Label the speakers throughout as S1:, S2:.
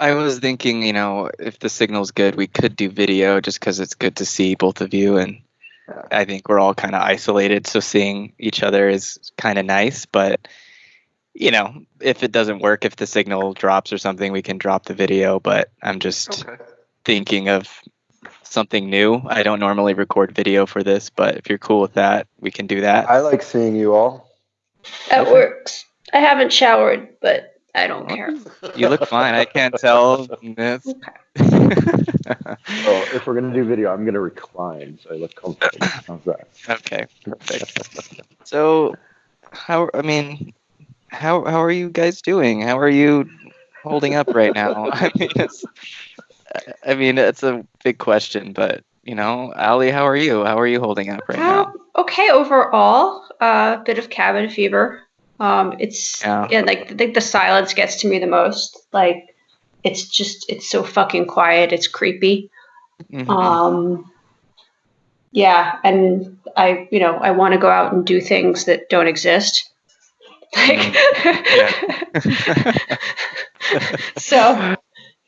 S1: I was thinking, you know, if the signal's good, we could do video just because it's good to see both of you. And I think we're all kind of isolated. So seeing each other is kind of nice. But, you know, if it doesn't work, if the signal drops or something, we can drop the video. But I'm just
S2: Okay.
S1: thinking of something new. I don't normally record video for this, but if you're cool with that, we can do that.
S3: I like seeing you all.
S4: That
S1: Okay.
S4: works. I haven't showered, but I don't care.
S1: You look fine. I can't tell. It's-
S3: Oh, if we're gonna do video, I'm gonna recline so I look comfortable. How's that?
S1: okay, perfect. So, how? I mean, how how are you guys doing? How are you holding up right now? I mean, it's, I mean, it's a big question, but you know, Ali, how are you? How are you holding up right now?
S4: Um, okay overall. A uh, bit of cabin fever. Um, it's
S1: Yeah.
S4: yeah. like I think the silence gets to me the most. Like it's just it's so fucking quiet. It's creepy.
S1: Mhm.
S4: Um, yeah, and I you know I want to go out and do things that don't exist. Like so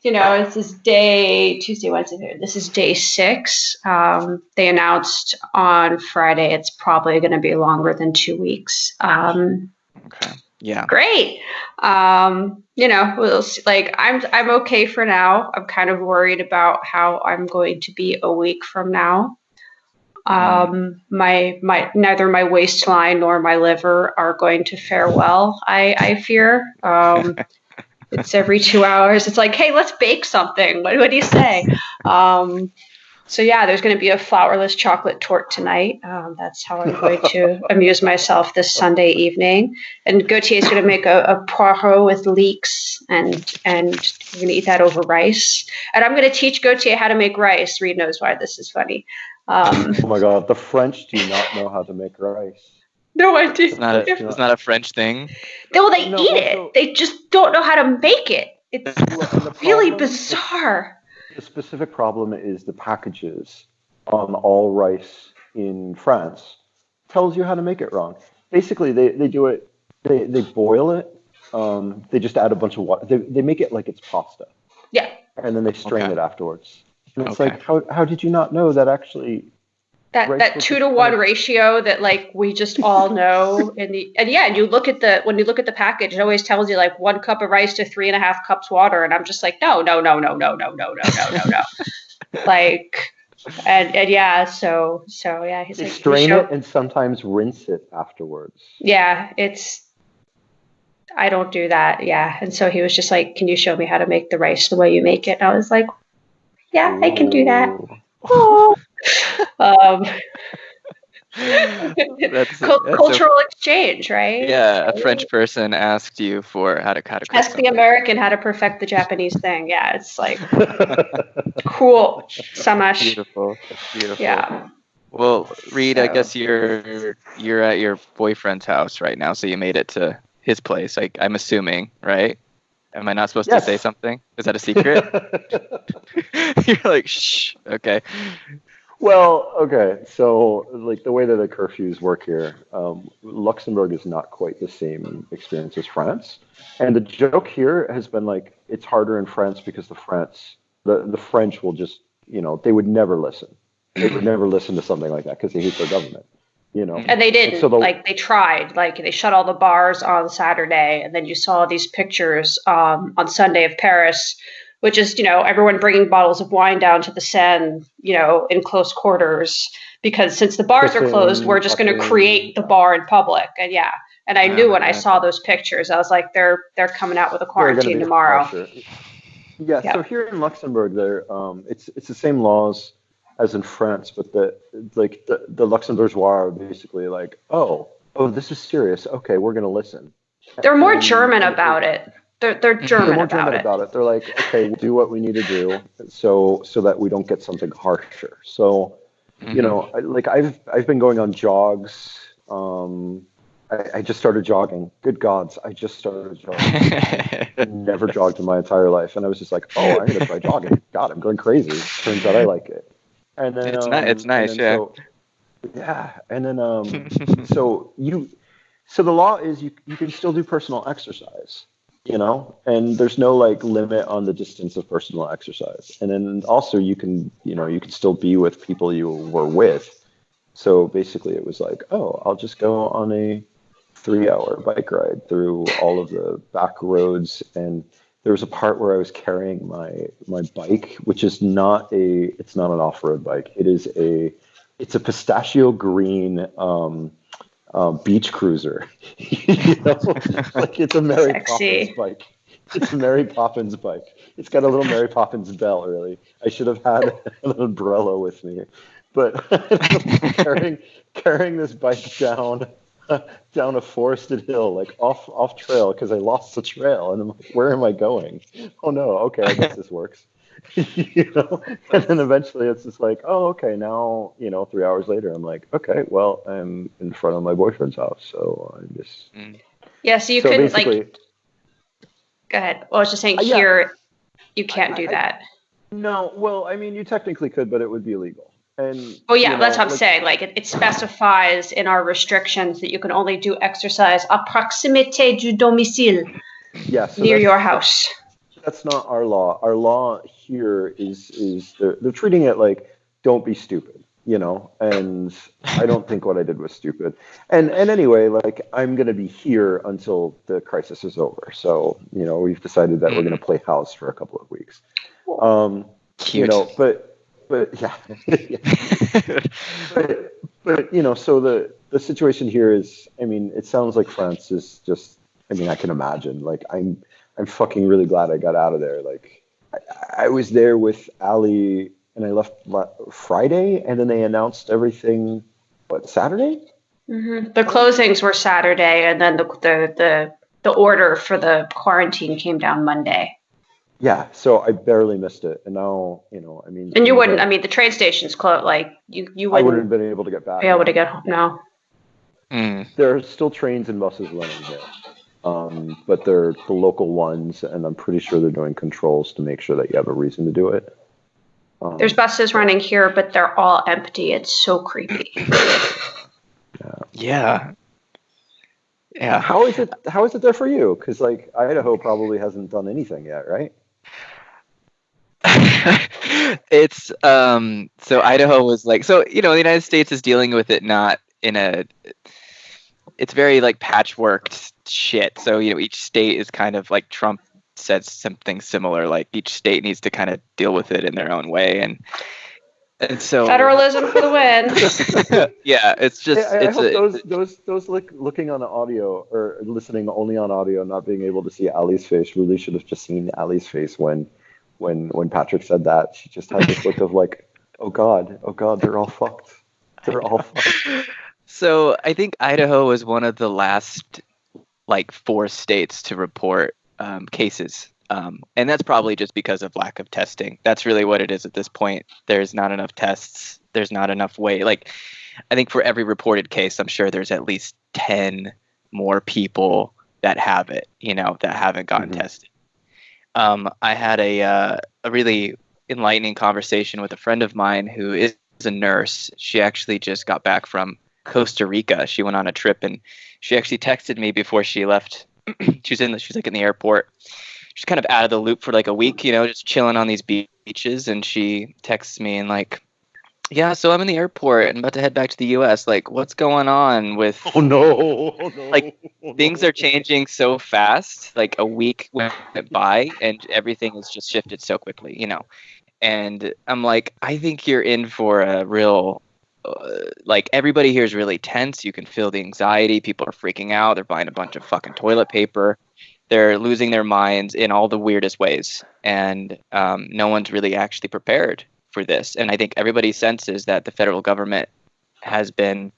S4: you know, this is day Tuesday, Wednesday. This is day six. Um, they announced on Friday it's probably going to be longer than two weeks. Um,
S1: okay. Yeah.
S4: great. Um, you know, we'll see. like I'm I'm okay for now. I'm kind of worried about how I'm going to be a week from now. Um, my my neither my waistline nor my liver are going to fare well. I I fear. Um, it's every two hours. It's like, hey, let's bake something. What, what do you say? Um, so yeah, there's going to be a flourless chocolate torte tonight. Um, that's how I'm going to amuse myself this Sunday evening. And Gautier is going to make a, a poireau with leeks, and and we're going to eat that over rice. And I'm going to teach Gautier how to make rice. Reed knows why this is funny. Um,
S3: Oh my god, the French do not know how to make rice.
S4: no idea.
S1: It's not a it's not a French thing.
S4: Well, they
S3: No,
S4: eat
S3: also-
S4: it. They just don't know how to make it. It's
S3: Well, and the
S4: really
S3: problem-
S4: bizarre.
S3: The specific problem is the packages on all rice in France tells you how to make it wrong. Basically, they, they do it, they, they boil it, um, they just add a bunch of water. They, they make it like it's pasta,
S4: Yeah.
S3: and then they strain
S1: Okay.
S3: it afterwards. And it's
S1: Okay.
S3: like, how, how did you not know that actually?
S4: That that two to one ratio that like we just all know and the and yeah and you look at the when you look at the package it always tells you like one cup of rice to three and a half cups water and i'm just like no no no no no no no no no no. No like and and yeah so so yeah he's like
S3: strain
S4: "Show-"
S3: it and sometimes rinse it afterwards.
S4: yeah it's i don't do that yeah and so he was just like can you show me how to make the rice the way you make it? And i was like yeah i can do that.
S3: Ooh.
S4: Um
S1: That's,
S4: cul-
S1: that's a-
S4: cultural exchange right
S1: yeah, a French person asked you for how to how to cook
S4: ask the. American how to perfect the Japanese thing. Yeah, it's like cool. Samash.
S1: Beautiful, beautiful.
S4: Yeah.
S1: Well, Reed, I guess you're you're at your boyfriend's house right now, so you made it to his place. Like I'm assuming, right? Am I not supposed
S3: Yes.
S1: to say something? Is that a secret? you're like, shh. Okay.
S3: Well, okay. So, like the way that the curfews work here, um, Luxembourg is not quite the same experience as France. And the joke here has been like it's harder in France because the France, the the French will just, you know, they would never listen. They would never listen to something like that because they hate their government. You know.
S4: And they didn't.
S3: So the-
S4: like they tried. Like they shut all the bars on Saturday, and then you saw these pictures um, on Sunday of Paris, which is you know everyone bringing bottles of wine down to the Seine, you know, in close quarters because since the bars are closed, we're just going to create the bar in public. And yeah. And I
S1: Yeah,
S4: knew when I saw those pictures, I was like, "They're they're coming out with a quarantine tomorrow."
S3: Yeah,
S4: Yeah.
S3: So here in Luxembourg, there um, it's it's the same laws as in France, but the like the the Luxembourgeois are basically like, oh, oh, this is serious. Okay, we're gonna listen.
S4: They're more German about it. They're they're
S1: They're
S4: German
S3: They're more
S4: about
S3: German
S4: it.
S3: about it. They're like, okay, we'll do what we need to do, so so that we don't get something harsher. So
S1: Mm-hmm.
S3: you know, I, like I've I've been going on jogs. Um, I, I just started jogging. Good gods, I just started jogging. Never jogged in my entire life, and I was just like, "Oh, I'm gonna try jogging." God, I'm going crazy. Turns out I like it. And then
S1: It's
S3: um,
S1: ni- it's nice,
S3: then
S1: yeah.
S3: So, yeah, and then um, so you, so the law is you you can still do personal exercise, you know, and there's no like limit on the distance of personal exercise. And then also you can, you know, you can still be with people you were with. So basically it was like, oh, I'll just go on a three hour bike ride through all of the back roads and there was a part where I was carrying my my bike, which is not a it's not an off road bike. It is a it's a pistachio green um, um, beach cruiser. you know? like it's a Mary Sexy. Poppins bike. It's a Mary Poppins bike. It's got a little Mary Poppins bell. Really, I should have had an umbrella with me, but carrying carrying this bike down down a forested hill, like off off trail, because I lost the trail, and I'm like, where am I going? Oh no, okay, I guess this works. you know, and then eventually it's just like, oh, okay, now you know, three hours later, I'm like, okay, well, I'm in front of my boyfriend's house, so I'm just.
S4: Mm. Yeah, so you so couldn't like. Go ahead. Well, I was just saying uh, yeah. here, you can't do that.
S3: No, well, I mean, you technically could, but it would be illegal. And
S4: oh yeah, you know, that's what I'm like, saying. Like it, it, specifies in our restrictions that you can only do exercise à proximité du domicile.
S3: Yeah,
S4: so near your house.
S3: That's not our law. Our law here is is they're, they're treating it like don't be stupid, you know. And I don't think what I did was stupid. And and anyway, like I'm gonna be here until the crisis is over. So you know we've decided that we're gonna mm. play house for a couple of weeks. Um, Cute. You know, but but yeah, but, but you know, so the the situation here is, I mean, it sounds like France is just. I mean, I can imagine. Like, I'm I'm fucking really glad I got out of there. Like, I, I was there with Ali, and I left Friday, and then they announced everything. What Saturday?
S4: Mm-hmm. The closings were Saturday, and then the, the the the order for the quarantine came down Monday
S3: yeah, so I barely missed it, and now you know, I mean,
S4: and you wouldn't. I mean, the train station's closed. Like you, you wouldn't.
S3: I wouldn't have been able to get back.
S4: Be able to get home now.
S1: Mm.
S3: There are still trains and buses running here, um, but they're the local ones, and I'm pretty sure they're doing controls to make sure that you have a reason to do it.
S4: Um, There's buses running here, but they're all empty. It's so creepy.
S1: yeah. Yeah. Yeah.
S3: How is it? How is it there for you? Because like Idaho probably hasn't done anything yet, right?
S1: it's um so Idaho was like so you know the United States is dealing with it not in a it's very like patchworked shit. So you know each state is kind of like Trump said something similar like each state needs to kind of deal with it in their own way and and so
S4: federalism for the
S1: win. yeah, it's just.
S3: I, I
S1: it's
S3: hope a, those those those look, looking on the audio or listening only on audio, not being able to see Ali's face, really should have just seen Ali's face when when when Patrick said that. She just had this look of like, oh god, oh god, they're all fucked. They're all fucked.
S1: So I think Idaho was one of the last like four states to report um, cases. Um, and that's probably just because of lack of testing. That's really what it is at this point. There's not enough tests. There's not enough way. Like, I think for every reported case, I'm sure there's at least 10 more people that have it, you know, that haven't gotten mm-hmm. tested um, I had a uh, a really enlightening conversation with a friend of mine who is a nurse. She actually just got back from Costa Rica. She went on a trip and she actually texted me before she left. she was in the, she was like in the airport. She's kind of out of the loop for like a week, you know, just chilling on these beaches. And she texts me and like, yeah, so I'm in the airport and about to head back to the U.S. Like, what's going on with?
S3: Oh no! Oh, no.
S1: Like, things are changing so fast. Like a week went by and everything has just shifted so quickly, you know. And I'm like, I think you're in for a real. Uh, like everybody here is really tense. You can feel the anxiety. People are freaking out. They're buying a bunch of fucking toilet paper. They're losing their minds in all the weirdest ways, and um, no one's really actually prepared for this. And I think everybody senses that the federal government has been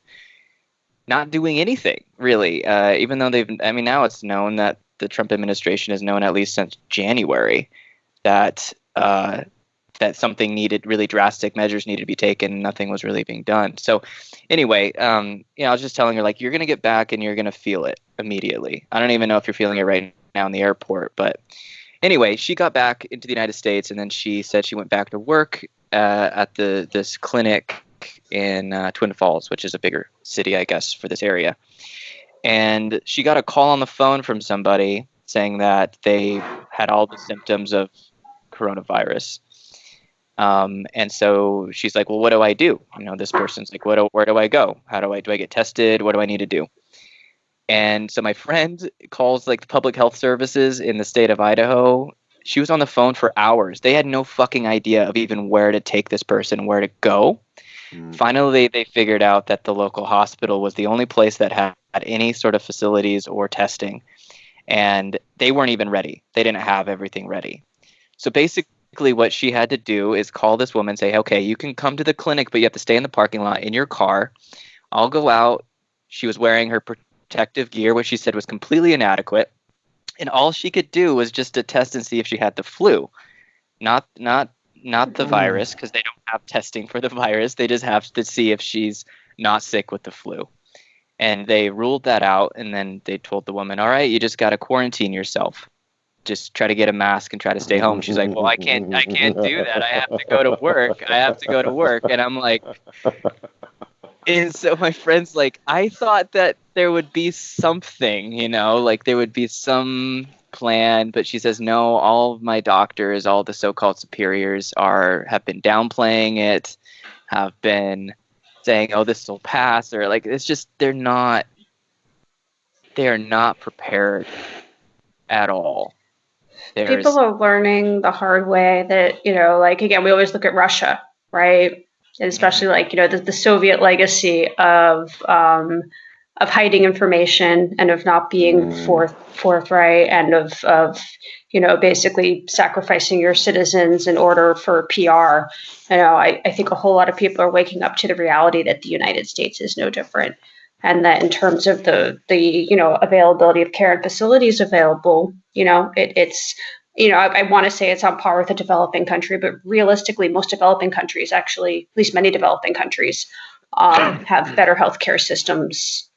S1: not doing anything really, uh, even though they've. I mean, now it's known that the Trump administration has known at least since January that uh, that something needed, really drastic measures needed to be taken, and nothing was really being done. So, anyway, um, you know, I was just telling her like, you're gonna get back and you're gonna feel it immediately. I don't even know if you're feeling it right now in the airport, but anyway, she got back into the United States, and then she said she went back to work uh, at the this clinic in uh, Twin Falls, which is a bigger city, I guess, for this area. And she got a call on the phone from somebody saying that they had all the symptoms of coronavirus. Um, and so she's like, "Well, what do I do?" You know, this person's like, "What? Do, where do I go? How do I do I get tested? What do I need to do?" And so my friend calls like the public health services in the state of Idaho. She was on the phone for hours. They had no fucking idea of even where to take this person, where to go. Mm. Finally, they figured out that the local hospital was the only place that had any sort of facilities or testing. And they weren't even ready. They didn't have everything ready. So basically, what she had to do is call this woman and say, okay, you can come to the clinic, but you have to stay in the parking lot in your car. I'll go out. She was wearing her protective gear, which she said was completely inadequate. And all she could do was just to test and see if she had the flu, not not not the mm-hmm. virus, because they don't have testing for the virus. They just have to see if she's not sick with the flu. And they ruled that out, and then they told the woman, "All right, you just got to quarantine yourself. Just try to get a mask and try to stay home." She's like, "Well, I can't, I can't do that. I have to go to work. I have to go to work." And I'm like, and so my friend's like, I thought that there would be something, you know, like there would be some plan, but she says no. All of my doctors, all the so-called superiors, are have been downplaying it, have been saying, "Oh, this will pass," or like it's just they're not they are not prepared at all.
S4: There's, People are learning the hard way that you know, like again, we always look at Russia, right? and especially like you know the, the Soviet legacy of um, of hiding information and of not being mm. forth, forthright and of of you know basically sacrificing your citizens in order for PR. You know, I, I think a whole lot of people are waking up to the reality that the United States is no different, and that in terms of the the you know availability of care and facilities available, you know, it, it's you know, I, I want to say it's on par with a developing country, but realistically, most developing countries, actually, at least many developing countries, um, have better healthcare systems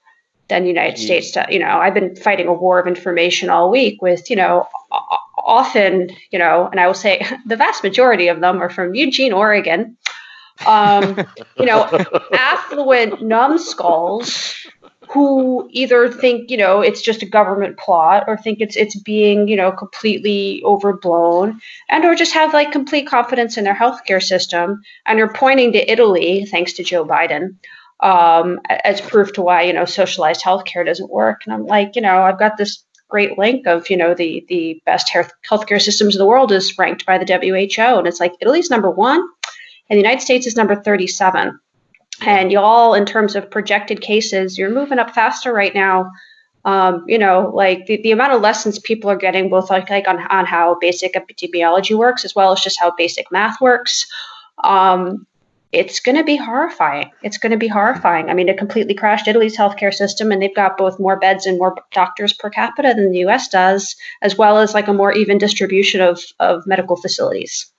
S4: than the United States. You know, I've been fighting a war of information all week with, you know, often, you know, and I will say the vast majority of them are from Eugene, Oregon. Um, you know, affluent numbskulls who either think you know it's just a government plot or think it's it's being you know completely overblown and or just have like complete confidence in their healthcare system and are pointing to Italy thanks to Joe Biden um, as proof to why you know socialized healthcare doesn't work. And I'm like you know I've got this great link of you know the the best health healthcare systems in the world is ranked by the WHO and it's like Italy's number 1 and the United States is number 37 and y'all, in terms of projected cases, you're moving up faster right now. Um, you know, like the, the amount of lessons people are getting, both like, like on, on how basic epidemiology works, as well as just how basic math works. Um, it's going to be horrifying. It's going to be horrifying. I mean, it completely crashed Italy's healthcare system, and they've got both more beds and more doctors per capita than the U.S. does, as well as like a more even distribution of of medical facilities.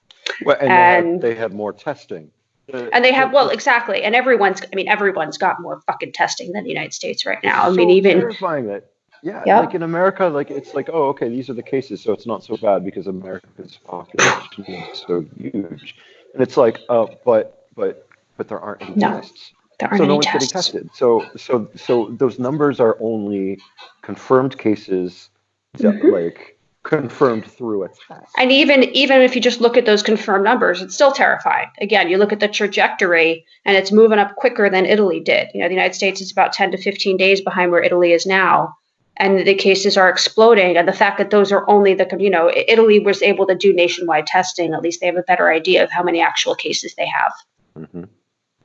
S3: Well, and, and they, have, they have more testing
S4: and they have well exactly and everyone's i mean everyone's got more fucking testing than the united states right now i mean even
S3: terrifying that yeah yep. like in america like it's like oh okay these are the cases so it's not so bad because america's population is so huge and it's like uh but but but there aren't any no, tests
S4: there aren't
S3: so
S4: no
S3: one's
S4: tests.
S3: getting tested so so so those numbers are only confirmed cases mm-hmm. like confirmed through a test.
S4: And even even if you just look at those confirmed numbers, it's still terrifying. Again, you look at the trajectory and it's moving up quicker than Italy did. You know, the United States is about 10 to 15 days behind where Italy is now. And the cases are exploding. And the fact that those are only the, you know, Italy was able to do nationwide testing. At least they have a better idea of how many actual cases they have.
S1: Mm-hmm.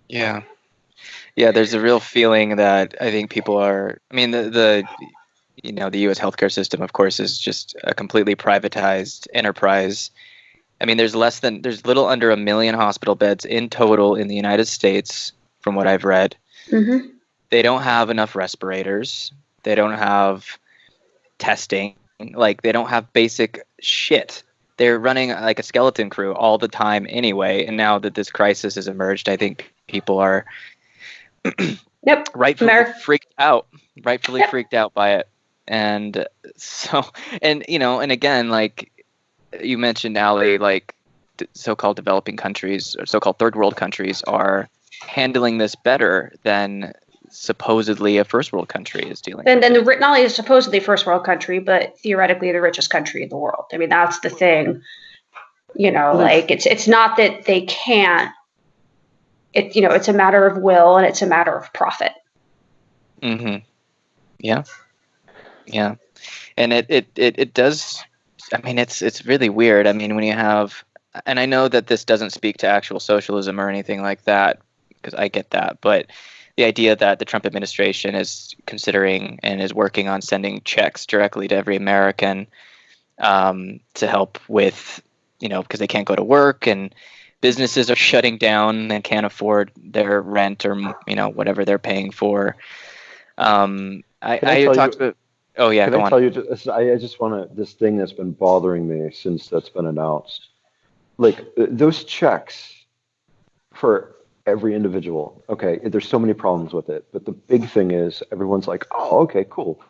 S1: Yeah. Yeah, there's a real feeling that I think people are. I mean, the, the you know the U.S. healthcare system, of course, is just a completely privatized enterprise. I mean, there's less than there's little under a million hospital beds in total in the United States, from what I've read. Mm-hmm. They don't have enough respirators. They don't have testing. Like they don't have basic shit. They're running like a skeleton crew all the time anyway. And now that this crisis has emerged, I think people are
S4: Yep.
S1: rightfully Mer- freaked out. Rightfully yep. freaked out by it and so and you know and again like you mentioned Ali like so-called developing countries or so-called third world countries are handling this better than supposedly a first world country is dealing.
S4: And then the not only is supposedly first world country, but theoretically the richest country in the world. I mean, that's the thing. You know, like it's it's not that they can't. It you know it's a matter of will and it's a matter of profit.
S1: Mm-hmm. Yeah. Yeah, and it it it, it does. I mean, it's it's really weird. I mean, when you have, and I know that this doesn't speak to actual socialism or anything like that, because I get that, but the idea that the Trump administration is considering and is working on sending checks directly to every American um, to help with, you know, because they can't go to work and businesses are shutting down and can't afford their rent or you know whatever they're paying for. Um, I, I, I talked you, about. Oh yeah,
S3: can I on. tell you? Just, I just want to. This thing that's been bothering me since that's been announced, like uh, those checks for every individual. Okay, there's so many problems with it, but the big thing is everyone's like, oh, okay, cool.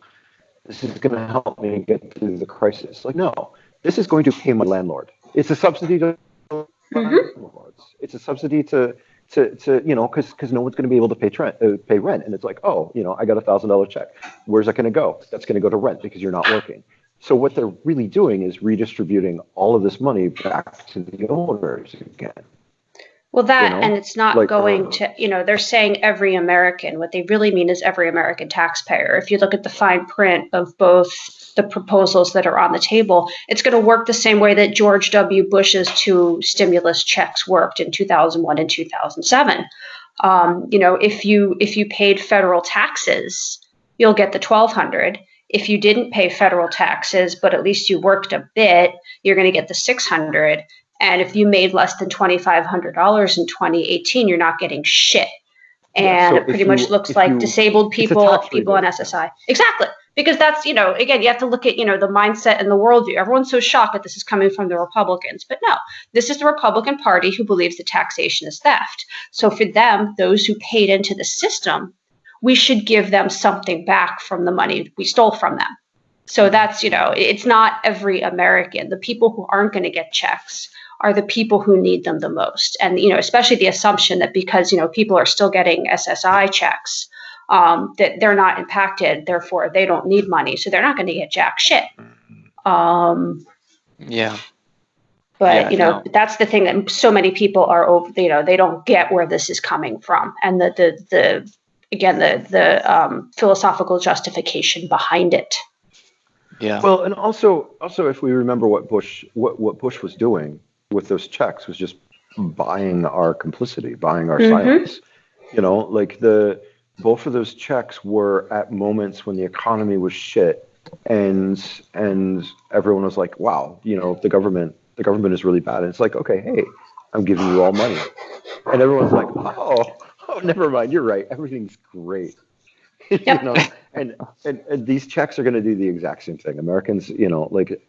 S3: This is going to help me get through the crisis. Like, no, this is going to pay my landlord. It's a subsidy to mm-hmm. landlords. It's a subsidy to to, to you know because because no one's going to be able to pay rent uh, pay rent and it's like oh you know I got a thousand dollar check where's that going to go that's going to go to rent because you're not working so what they're really doing is redistributing all of this money back to the owners again
S4: well, that you know? and it's not like, going uh, to, you know, they're saying every American. What they really mean is every American taxpayer. If you look at the fine print of both the proposals that are on the table, it's going to work the same way that George W. Bush's two stimulus checks worked in 2001 and 2007. Um, you know, if you if you paid federal taxes, you'll get the 1200 if you didn't pay federal taxes but at least you worked a bit you're going to get the 600 and if you made less than $2,500 in 2018, you're not getting shit. And so it pretty much looks like you, people, people on SSI. Exactly. Because that's, you know, again, you have to look at, you know, the mindset and the worldview. Everyone's so shocked that this is coming from the Republicans. But no, this is the Republican Party who believes that taxation is theft. So for them, those who paid into the system, we should give them something back from the money we stole from them. So that's, you know, it's not every American. The people who aren't going to get checks are the people who need them the most. And, you know, especially the assumption that because, you know, people are still getting SSI checks, um, that they're not impacted, therefore they don't need money. So they're not going to get jack shit. Um,
S1: yeah.
S4: But, yeah, you know, no. that's the thing that so many people are, over, you know, they don't get where this is coming from. And the, the, the, again, the, the um, philosophical justification behind it.
S3: Yeah. Well, and also, also, if we remember what Bush, what, what Bush was doing, with those checks was just buying our complicity, buying our mm-hmm. silence. You know, like the both of those checks were at moments when the economy was shit and and everyone was like, wow, you know, the government the government is really bad. And it's like, okay, hey, I'm giving you all money. And everyone's like, oh, oh, never mind, you're right. Everything's great. Yep. you know, and, and and these checks are going to do the exact same thing. Americans, you know, like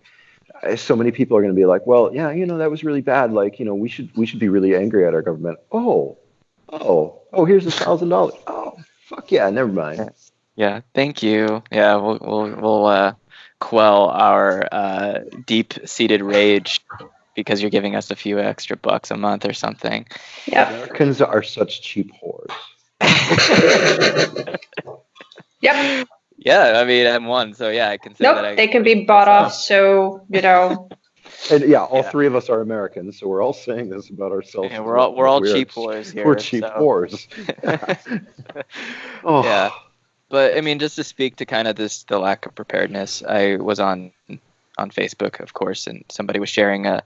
S3: so many people are going to be like, well, yeah, you know, that was really bad. Like, you know, we should we should be really angry at our government. Oh, oh, oh, here's a thousand dollars. Oh, fuck yeah, never mind.
S1: Yeah, thank you. Yeah, we'll we'll we'll uh, quell our uh, deep-seated rage because you're giving us a few extra bucks a month or something.
S4: Yeah,
S3: Americans are such cheap whores.
S4: yep.
S1: Yeah, I mean, I'm one, so yeah, I can say
S4: nope,
S1: that. I,
S4: they can be bought off, so you know.
S3: And yeah, all yeah. three of us are Americans, so we're all saying this about ourselves.
S1: Yeah, we're all we're all cheap whores here.
S3: We're cheap so. whores.
S1: oh. Yeah, but I mean, just to speak to kind of this the lack of preparedness, I was on on Facebook, of course, and somebody was sharing a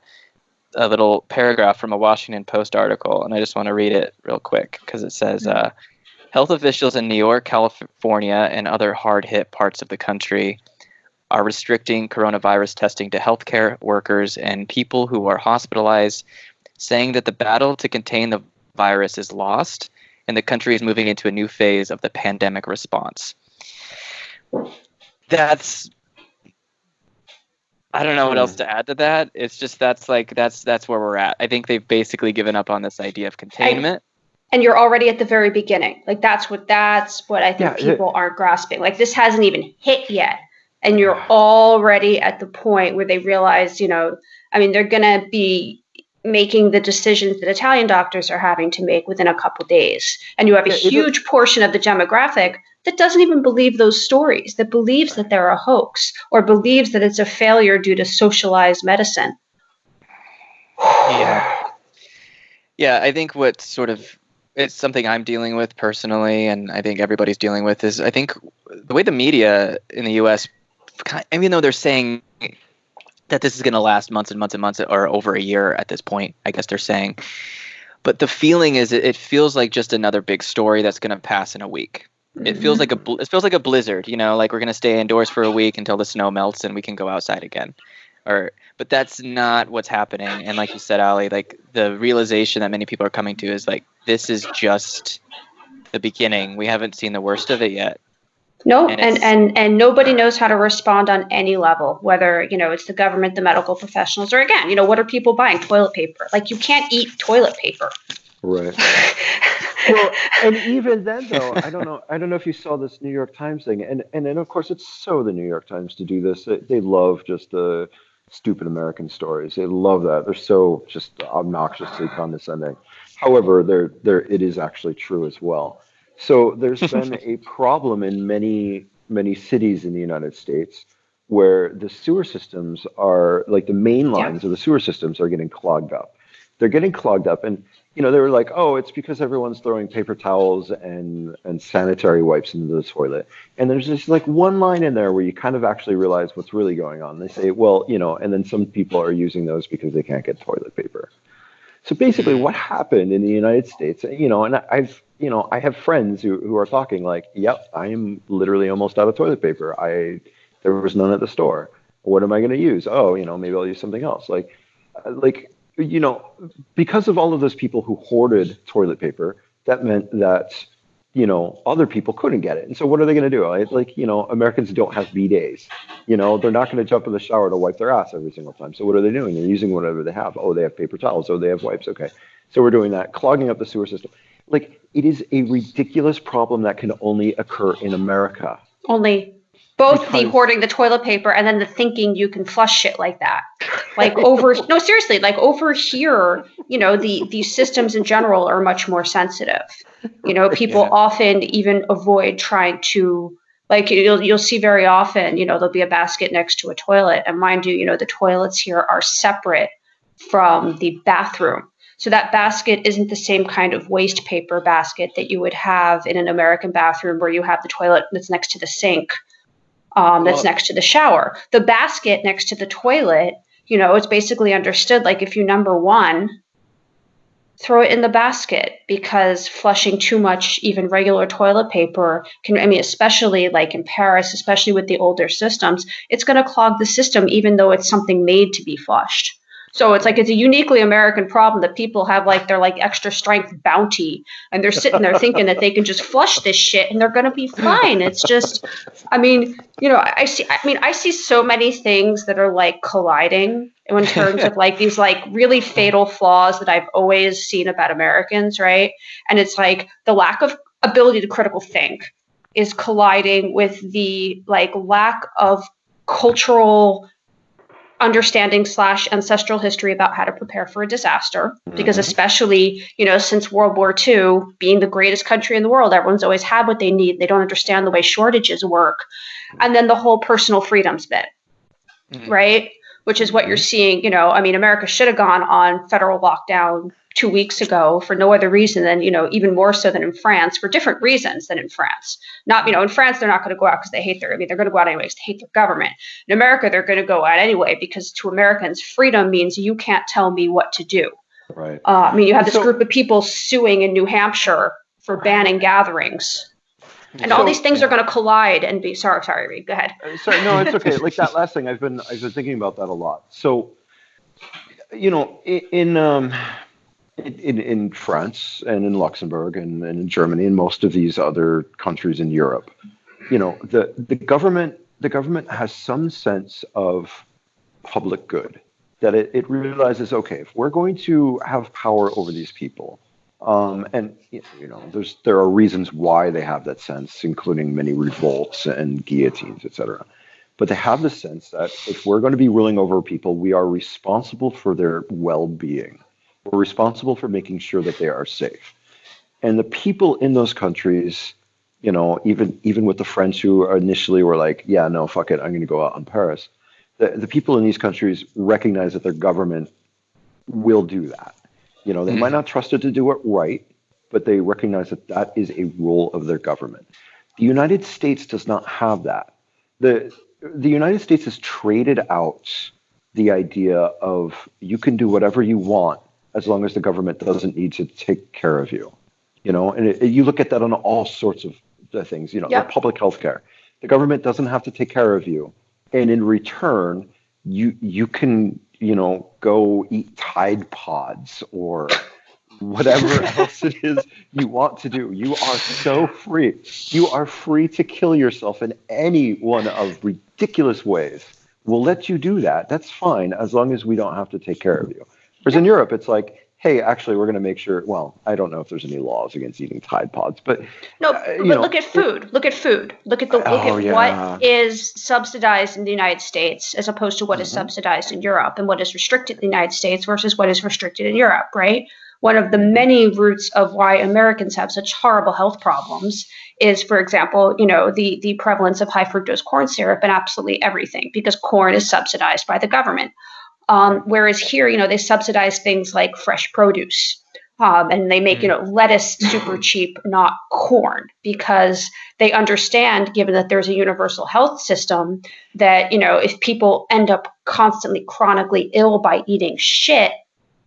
S1: a little paragraph from a Washington Post article, and I just want to read it real quick because it says. Mm-hmm. Uh, Health officials in New York, California, and other hard hit parts of the country are restricting coronavirus testing to healthcare workers and people who are hospitalized, saying that the battle to contain the virus is lost and the country is moving into a new phase of the pandemic response. That's I don't know what else to add to that. It's just that's like that's that's where we're at. I think they've basically given up on this idea of containment
S4: and you're already at the very beginning. Like that's what that's what I think yeah, people it, aren't grasping. Like this hasn't even hit yet, and you're already at the point where they realize, you know, I mean, they're gonna be making the decisions that Italian doctors are having to make within a couple days. And you have a huge portion of the demographic that doesn't even believe those stories, that believes that they're a hoax or believes that it's a failure due to socialized medicine.
S1: yeah. Yeah, I think what sort of it's something I'm dealing with personally, and I think everybody's dealing with is I think the way the media in the U.S. even though they're saying that this is going to last months and months and months or over a year at this point, I guess they're saying. But the feeling is it, it feels like just another big story that's going to pass in a week. Mm-hmm. It feels like a it feels like a blizzard, you know, like we're going to stay indoors for a week until the snow melts and we can go outside again. Or but that's not what's happening. And like you said, Ali, like the realization that many people are coming to is like this is just the beginning. We haven't seen the worst of it yet.
S4: No, and, and, and and nobody knows how to respond on any level, whether you know it's the government, the medical professionals, or again, you know, what are people buying? Toilet paper. Like you can't eat toilet paper.
S3: Right. well, and even then, though, I don't know. I don't know if you saw this New York Times thing, and and then of course it's so the New York Times to do this. They, they love just the stupid American stories. They love that. They're so just obnoxiously condescending. However, they're, they're, it is actually true as well. So there's been a problem in many many cities in the United States where the sewer systems are like the main lines yeah. of the sewer systems are getting clogged up. They're getting clogged up, and you know they were like, oh, it's because everyone's throwing paper towels and and sanitary wipes into the toilet. And there's just like one line in there where you kind of actually realize what's really going on. They say, well, you know, and then some people are using those because they can't get toilet paper. So basically, what happened in the United States, you know, and I've you know, I have friends who, who are talking like, yep, I am literally almost out of toilet paper. I there was none at the store. What am I going to use? Oh, you know, maybe I'll use something else. Like, uh, like you know, because of all of those people who hoarded toilet paper, that meant that you know other people couldn't get it. And so what are they going to do? Like, you know, Americans don't have bidets. You know, they're not going to jump in the shower to wipe their ass every single time. So what are they doing? They're using whatever they have. Oh, they have paper towels. Oh, they have wipes. Okay. So we're doing that, clogging up the sewer system like it is a ridiculous problem that can only occur in America.
S4: Only both because, the hoarding the toilet paper and then the thinking you can flush shit like that. Like over no seriously, like over here, you know, the these systems in general are much more sensitive. You know, people yeah. often even avoid trying to like you'll you'll see very often, you know, there'll be a basket next to a toilet. And mind you, you know, the toilets here are separate from the bathroom. So that basket isn't the same kind of waste paper basket that you would have in an American bathroom where you have the toilet that's next to the sink, um, that's well, next to the shower. The basket next to the toilet, you know, it's basically understood like if you number one, throw it in the basket because flushing too much, even regular toilet paper can, I mean, especially like in Paris, especially with the older systems, it's going to clog the system even though it's something made to be flushed. So it's like it's a uniquely American problem that people have like their like extra strength Bounty and they're sitting there thinking that they can just flush this shit and they're gonna be fine. It's just I mean, you know, I see I mean I see so many things that are like colliding in terms of like these like really fatal flaws that I've always seen about Americans, right? And it's like the lack of ability to critical think is colliding with the like lack of cultural understanding slash ancestral history about how to prepare for a disaster because mm-hmm. especially you know since world war ii being the greatest country in the world everyone's always had what they need they don't understand the way shortages work and then the whole personal freedoms bit mm-hmm. right which is what you're mm-hmm. seeing you know i mean america should have gone on federal lockdown two weeks ago for no other reason than you know even more so than in France for different reasons than in France. Not you know in France they're not going to go out because they hate their I mean they're going to go out anyways to hate their government. In America they're going to go out anyway because to Americans freedom means you can't tell me what to do.
S3: Right.
S4: Uh, I mean you have this so, group of people suing in New Hampshire for banning gatherings. And so, all these things are going to collide and be sorry sorry Reed go ahead.
S3: Uh, sorry no it's okay like that last thing I've been I've been thinking about that a lot. So you know in, in um in, in France and in Luxembourg and, and in Germany and most of these other countries in Europe, you know, the, the government the government has some sense of public good that it, it realizes okay if we're going to have power over these people um, and you know there's there are reasons why they have that sense including many revolts and guillotines etc but they have the sense that if we're going to be ruling over people we are responsible for their well-being We're responsible for making sure that they are safe. And the people in those countries, you know, even even with the French who initially were like, yeah, no, fuck it, I'm going to go out on Paris. The, the people in these countries recognize that their government will do that. You know, they mm. might not trust it to do it right, but they recognize that that is a role of their government. The United States does not have that. The the United States has traded out the idea of you can do whatever you want as long as the government doesn't need to take care of you. You know, and it, you look at that on all sorts of uh, things. You know, yep. public health care. The government doesn't have to take care of you, and in return, you you can you know go eat Tide Pods or whatever else it is you want to do. You are so free. You are free to kill yourself in any one of ridiculous ways. We'll let you do that. That's fine as long as we don't have to take care of you. Whereas in Europe, it's like, hey, actually, we're going to make sure. Well, I don't know if there's any laws against eating Tide Pods, but
S4: no. Uh, but know, look at food. It, look at food. Look at the look oh, at yeah. what is subsidized in the United States as opposed to what mm-hmm. is subsidized in Europe, and what is restricted in the United States versus what is restricted in Europe. Right one of the many roots of why Americans have such horrible health problems is, for example, you know, the, the prevalence of high fructose corn syrup in absolutely everything because corn is subsidized by the government. Um, whereas here, you know, they subsidize things like fresh produce. Um, and they make you know lettuce super cheap, not corn, because they understand, given that there's a universal health system, that you know if people end up constantly chronically ill by eating shit,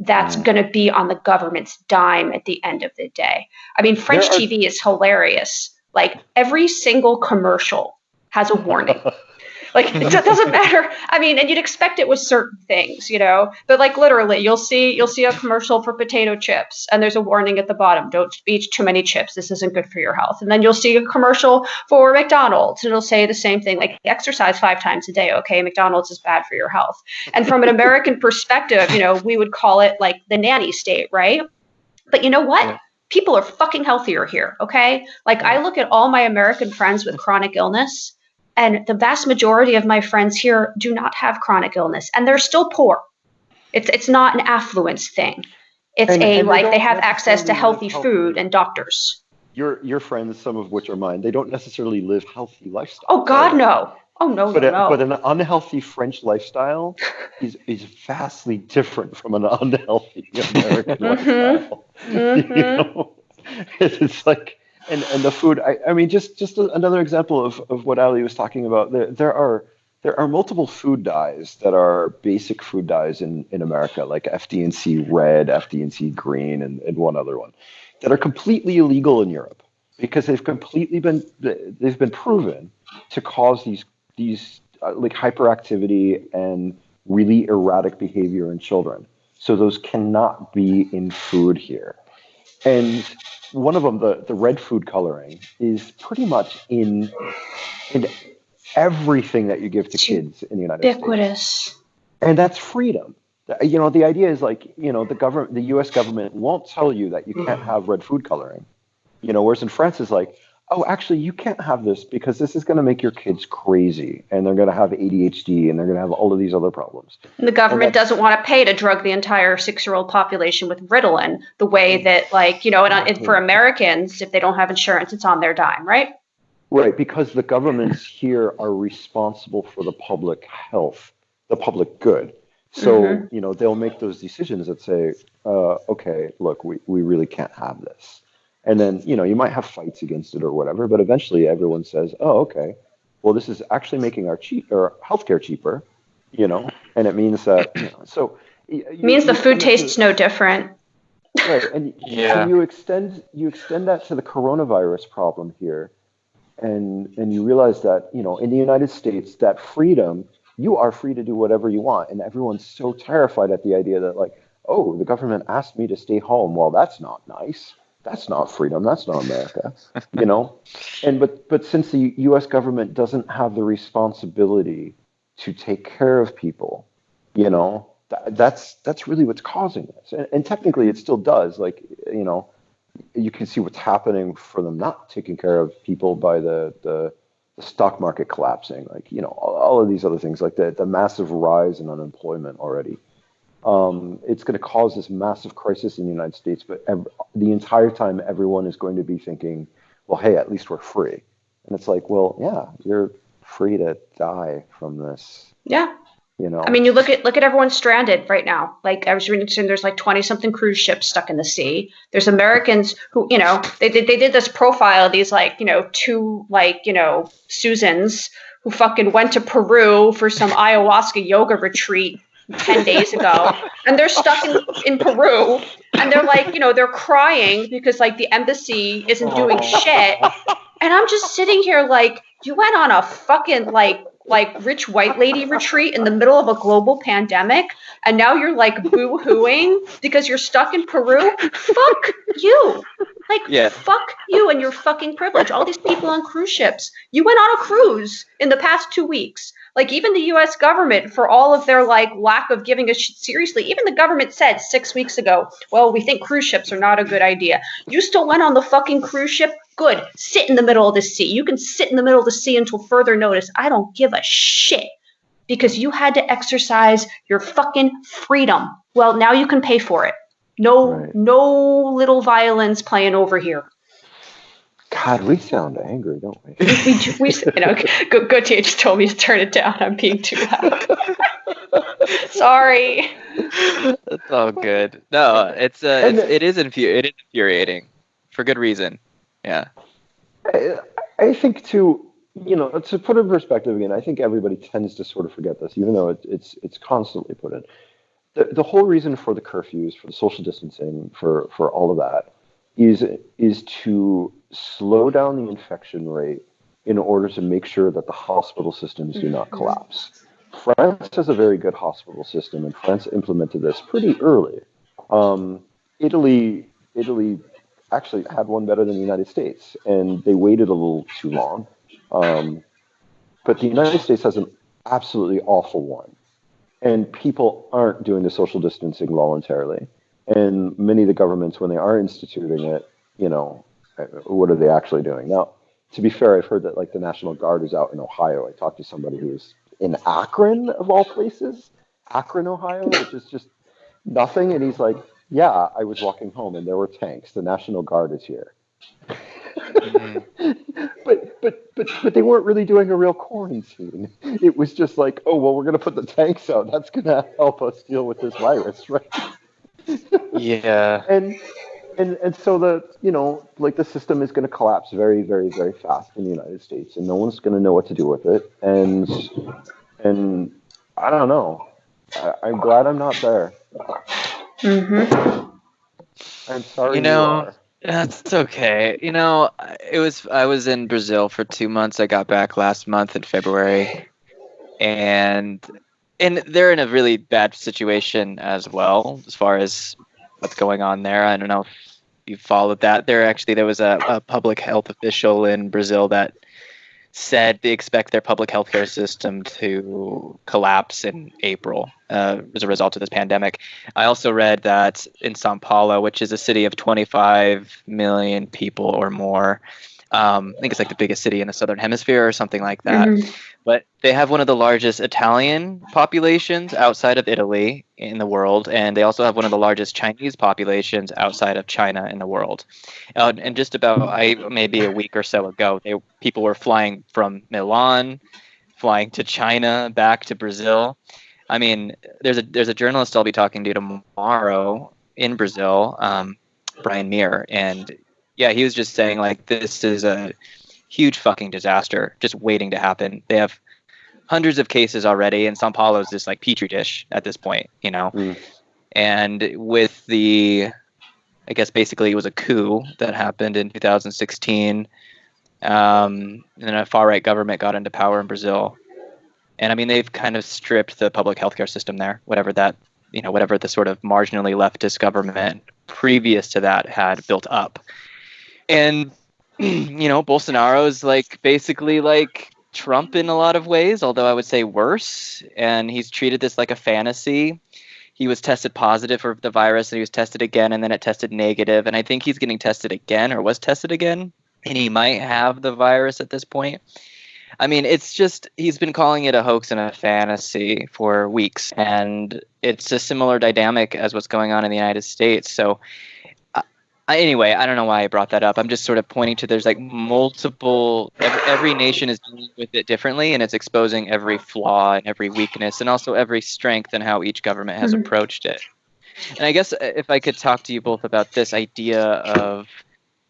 S4: that's mm. going to be on the government's dime at the end of the day. I mean, French are- TV is hilarious. Like every single commercial has a warning. Like it doesn't matter. I mean, and you'd expect it with certain things, you know. But like literally, you'll see you'll see a commercial for potato chips, and there's a warning at the bottom: don't eat too many chips. This isn't good for your health. And then you'll see a commercial for McDonald's, and it'll say the same thing: like exercise five times a day. Okay, McDonald's is bad for your health. And from an American perspective, you know, we would call it like the nanny state, right? But you know what? Yeah people are fucking healthier here. Okay. Like I look at all my American friends with chronic illness and the vast majority of my friends here do not have chronic illness and they're still poor. It's it's not an affluence thing. It's and, a and like they have access to healthy food and doctors.
S3: Your your friends, some of which are mine, they don't necessarily live healthy lifestyles.
S4: Oh God, no. Oh no,
S3: but
S4: no,
S3: a,
S4: no.
S3: But an unhealthy French lifestyle is is vastly different from an unhealthy American mm-hmm. lifestyle. Mm-hmm. You know? It's like and and the food I, I mean just just another example of, of what ali was talking about there, there are there are multiple food dyes that are basic food dyes in, in America, like FD&C red, FD&C green, and, and one other one, that are completely illegal in Europe because they've completely been they've been proven to cause these these uh, like hyperactivity and really erratic behavior in children. So those cannot be in food here. And one of them, the, the red food coloring, is pretty much in in everything that you give to kids in the United States.
S4: Ubiquitous.
S3: States. And that's freedom. Uh, you know, the idea is like, you know, the government, the U.S. government won't tell you that you can't mm. have red food coloring. You know, whereas in France is like, oh, actually, you can't have this because this is going to make your kids crazy and they're going to have ADHD and they're going to have all of these other problems.
S4: And the government doesn't want to pay to drug the entire six year old population with Ritalin the way mm. that, like, you know, and, and for Americans, if they don't have insurance, it's on their dime, right?
S3: Right, because the governments here are responsible for the public health, the public good. So, mm-hmm. you know, they'll make those decisions that say, uh, okay, look, we, we really can't have this and then you know you might have fights against it or whatever but eventually everyone says oh okay. Well this is actually making our cheap or healthcare cheaper you know? And it means that you know, so
S4: it means the food tastes to, no different.
S3: Right and yeah. so you extend you extend that to the coronavirus problem here and and you realize that you know in the united states that freedom you are free to do whatever you want and everyone's so terrified at the idea that like oh the government asked me to stay home. Well that's not nice that's not freedom. That's not america you know? And but but since the us government doesn't have the responsibility to take care of people you know that, that's that's really what's causing this. And, and, technically it still does like you know you can see what's happening for them not taking care of people by the the, the stock market collapsing like you know all, all, of these other things like the, the massive rise in unemployment already Um, it's going to cause this massive crisis in the United States, but ev- the entire time, everyone is going to be thinking, well, hey, at least we're free. And it's like, well, yeah, you're free to die from this.
S4: Yeah.
S3: You know.
S4: I mean, you look at look at everyone stranded right now. Like I was reading, there's like twenty something cruise ships stuck in the sea. There's Americans who, you know, they did they did this profile of these like you know two like you know Susans who fucking went to Peru for some ayahuasca yoga retreat 10 days ago and they're stuck in, in Peru and they're like, you know, they're crying because like the embassy isn't doing shit. And I'm just sitting here like, you went on a fucking like like rich white lady retreat in the middle of a global pandemic and now you're like boo-hooing because you're stuck in Peru. Fuck you. Like
S1: Yeah.
S4: fuck you and your fucking privilege. All these people on cruise ships. You went on a cruise in the past 2 weeks. Like even the US government for all of their like lack of giving a shit seriously, even the government said 6 weeks ago, well, we think cruise ships are not a good idea. You still went on the fucking cruise ship? Good. Sit in the middle of the sea. You can sit in the middle of the sea until further notice. I don't give a shit because you had to exercise your fucking freedom. Well, now you can pay for it. No,
S3: Right.
S4: no little violins playing over here.
S3: God, we sound angry, don't we?
S4: We, do- we you know, Go- Gautier just told me to turn it down. I'm being too loud. Sorry.
S1: It's all good. No, it's uh, it's, it is infu- it is infuriating for good reason. Yeah.
S3: I, I think to you know, to put it in perspective again, I think everybody tends to sort of forget this, even though it, it's it's constantly put in. The, the whole reason for the curfews, for the social distancing, for for all of that, is is to slow down the infection rate in order to make sure that the hospital systems do not
S4: Mhm.
S3: collapse. France has a very good hospital system, and France implemented this pretty early. Um, Italy, Italy actually had one better than the United States, and they waited a little too long. Um, but the United States has an absolutely awful one, and people aren't doing the social distancing voluntarily. And many of the governments, when they are instituting it, you know, what are they actually doing? Now, to be fair, I've heard that like the National Guard is out in Ohio. I talked to somebody who was in Akron, of all places, Akron, Ohio, which is just nothing. And he's like, Yeah, I was walking home and there were tanks. The National Guard is here.
S1: Mhm.
S3: but but but but they weren't really doing a real quarantine. It was just like, oh well, we're gonna put the tanks out. That's gonna help us deal with this virus, right?
S1: Yeah.
S3: And and and so the you know like the system is gonna collapse very very very fast in the United States, and no one's gonna know what to do with it. And and I don't know. I, I'm glad I'm not there.
S4: Mm-hmm.
S3: I'm sorry.
S1: You know,
S3: are.
S1: That's okay. You know, it was I was in Brazil for two months. I got back last month in February, and and they're in a really bad situation as well as far as what's going on there. I don't know if you followed that. There actually there was a, a public health official in Brazil that said they expect their public healthcare system to collapse in April uh, as a result of this pandemic. I also read that in Sao Paulo, which is a city of 25 million people or more, um, I think it's like the biggest city in the southern hemisphere or something like that.
S4: Mm-hmm.
S1: But they have one of the largest Italian populations outside of Italy in the world, and they also have one of the largest Chinese populations outside of China in the world. Uh, and just about I maybe a week or so ago, they people were flying from Milan, flying to China, back to Brazil. I mean, there's a there's a journalist I'll be talking to tomorrow in Brazil, um, Brian Mier, and yeah, he was just saying like this is a huge fucking disaster just waiting to happen. They have hundreds of cases already, and Sao Paulo is just like petri dish at this point, you know.
S3: Mm.
S1: And with the, I guess basically it was a coup that happened in 2016, um, and then a far right government got into power in Brazil, and I mean they've kind of stripped the public healthcare system there, whatever that, you know, whatever the sort of marginally leftist government previous to that had built up, and you know Bolsonaro is like basically like Trump in a lot of ways, although I would say worse. And he's treated this like a fantasy. He was tested positive for the virus and he was tested again and then it tested negative. And I think he's getting tested again or was tested again. And he might have the virus at this point. I mean, it's just he's been calling it a hoax and a fantasy for weeks, and it's a similar dynamic as what's going on in the United States. So, anyway, I don't know why I brought that up. I'm just sort of pointing to there's like multiple. Every, every nation is dealing with it differently, and it's exposing every flaw and every weakness, and also every strength and how each government has mm-hmm. approached it. And I guess uh, if I could talk to you both about this idea of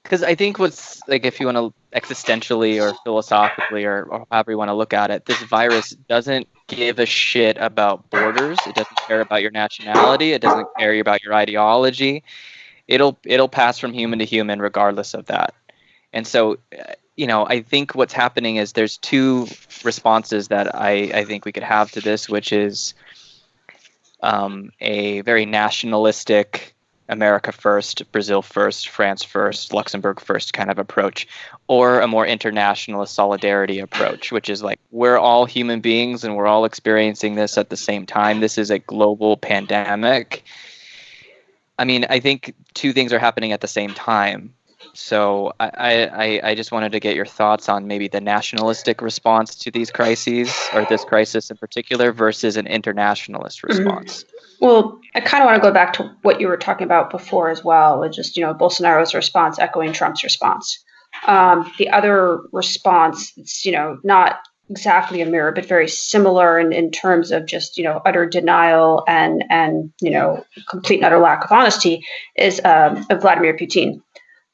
S1: because I think what's like if you want to existentially or philosophically or, or however you want to look at it, this virus doesn't give a shit about borders. It doesn't care about your nationality. It doesn't care about your ideology. It'll it'll pass from human to human regardless of that. And so, uh, you know, I think what's happening is there's two responses that I I think we could have to this, which is um, a very nationalistic America first, Brazil first, France first, Luxembourg first kind of approach, or a more internationalist solidarity approach, which is like we're all human beings and we're all experiencing this at the same time. This is a global pandemic. I mean, I think two things are happening at the same time. So I, I, I just wanted to get your thoughts on maybe the nationalistic response to these crises or this crisis in particular versus an internationalist mm-hmm. response.
S4: Well, I kind of want to go back to what you were talking about before as well, with just you know Bolsonaro's response echoing Trump's response. Um, the other response, it's you know not exactly a mirror, but very similar in, in terms of just you know utter denial and and you know complete and utter lack of honesty, is um, Vladimir Putin.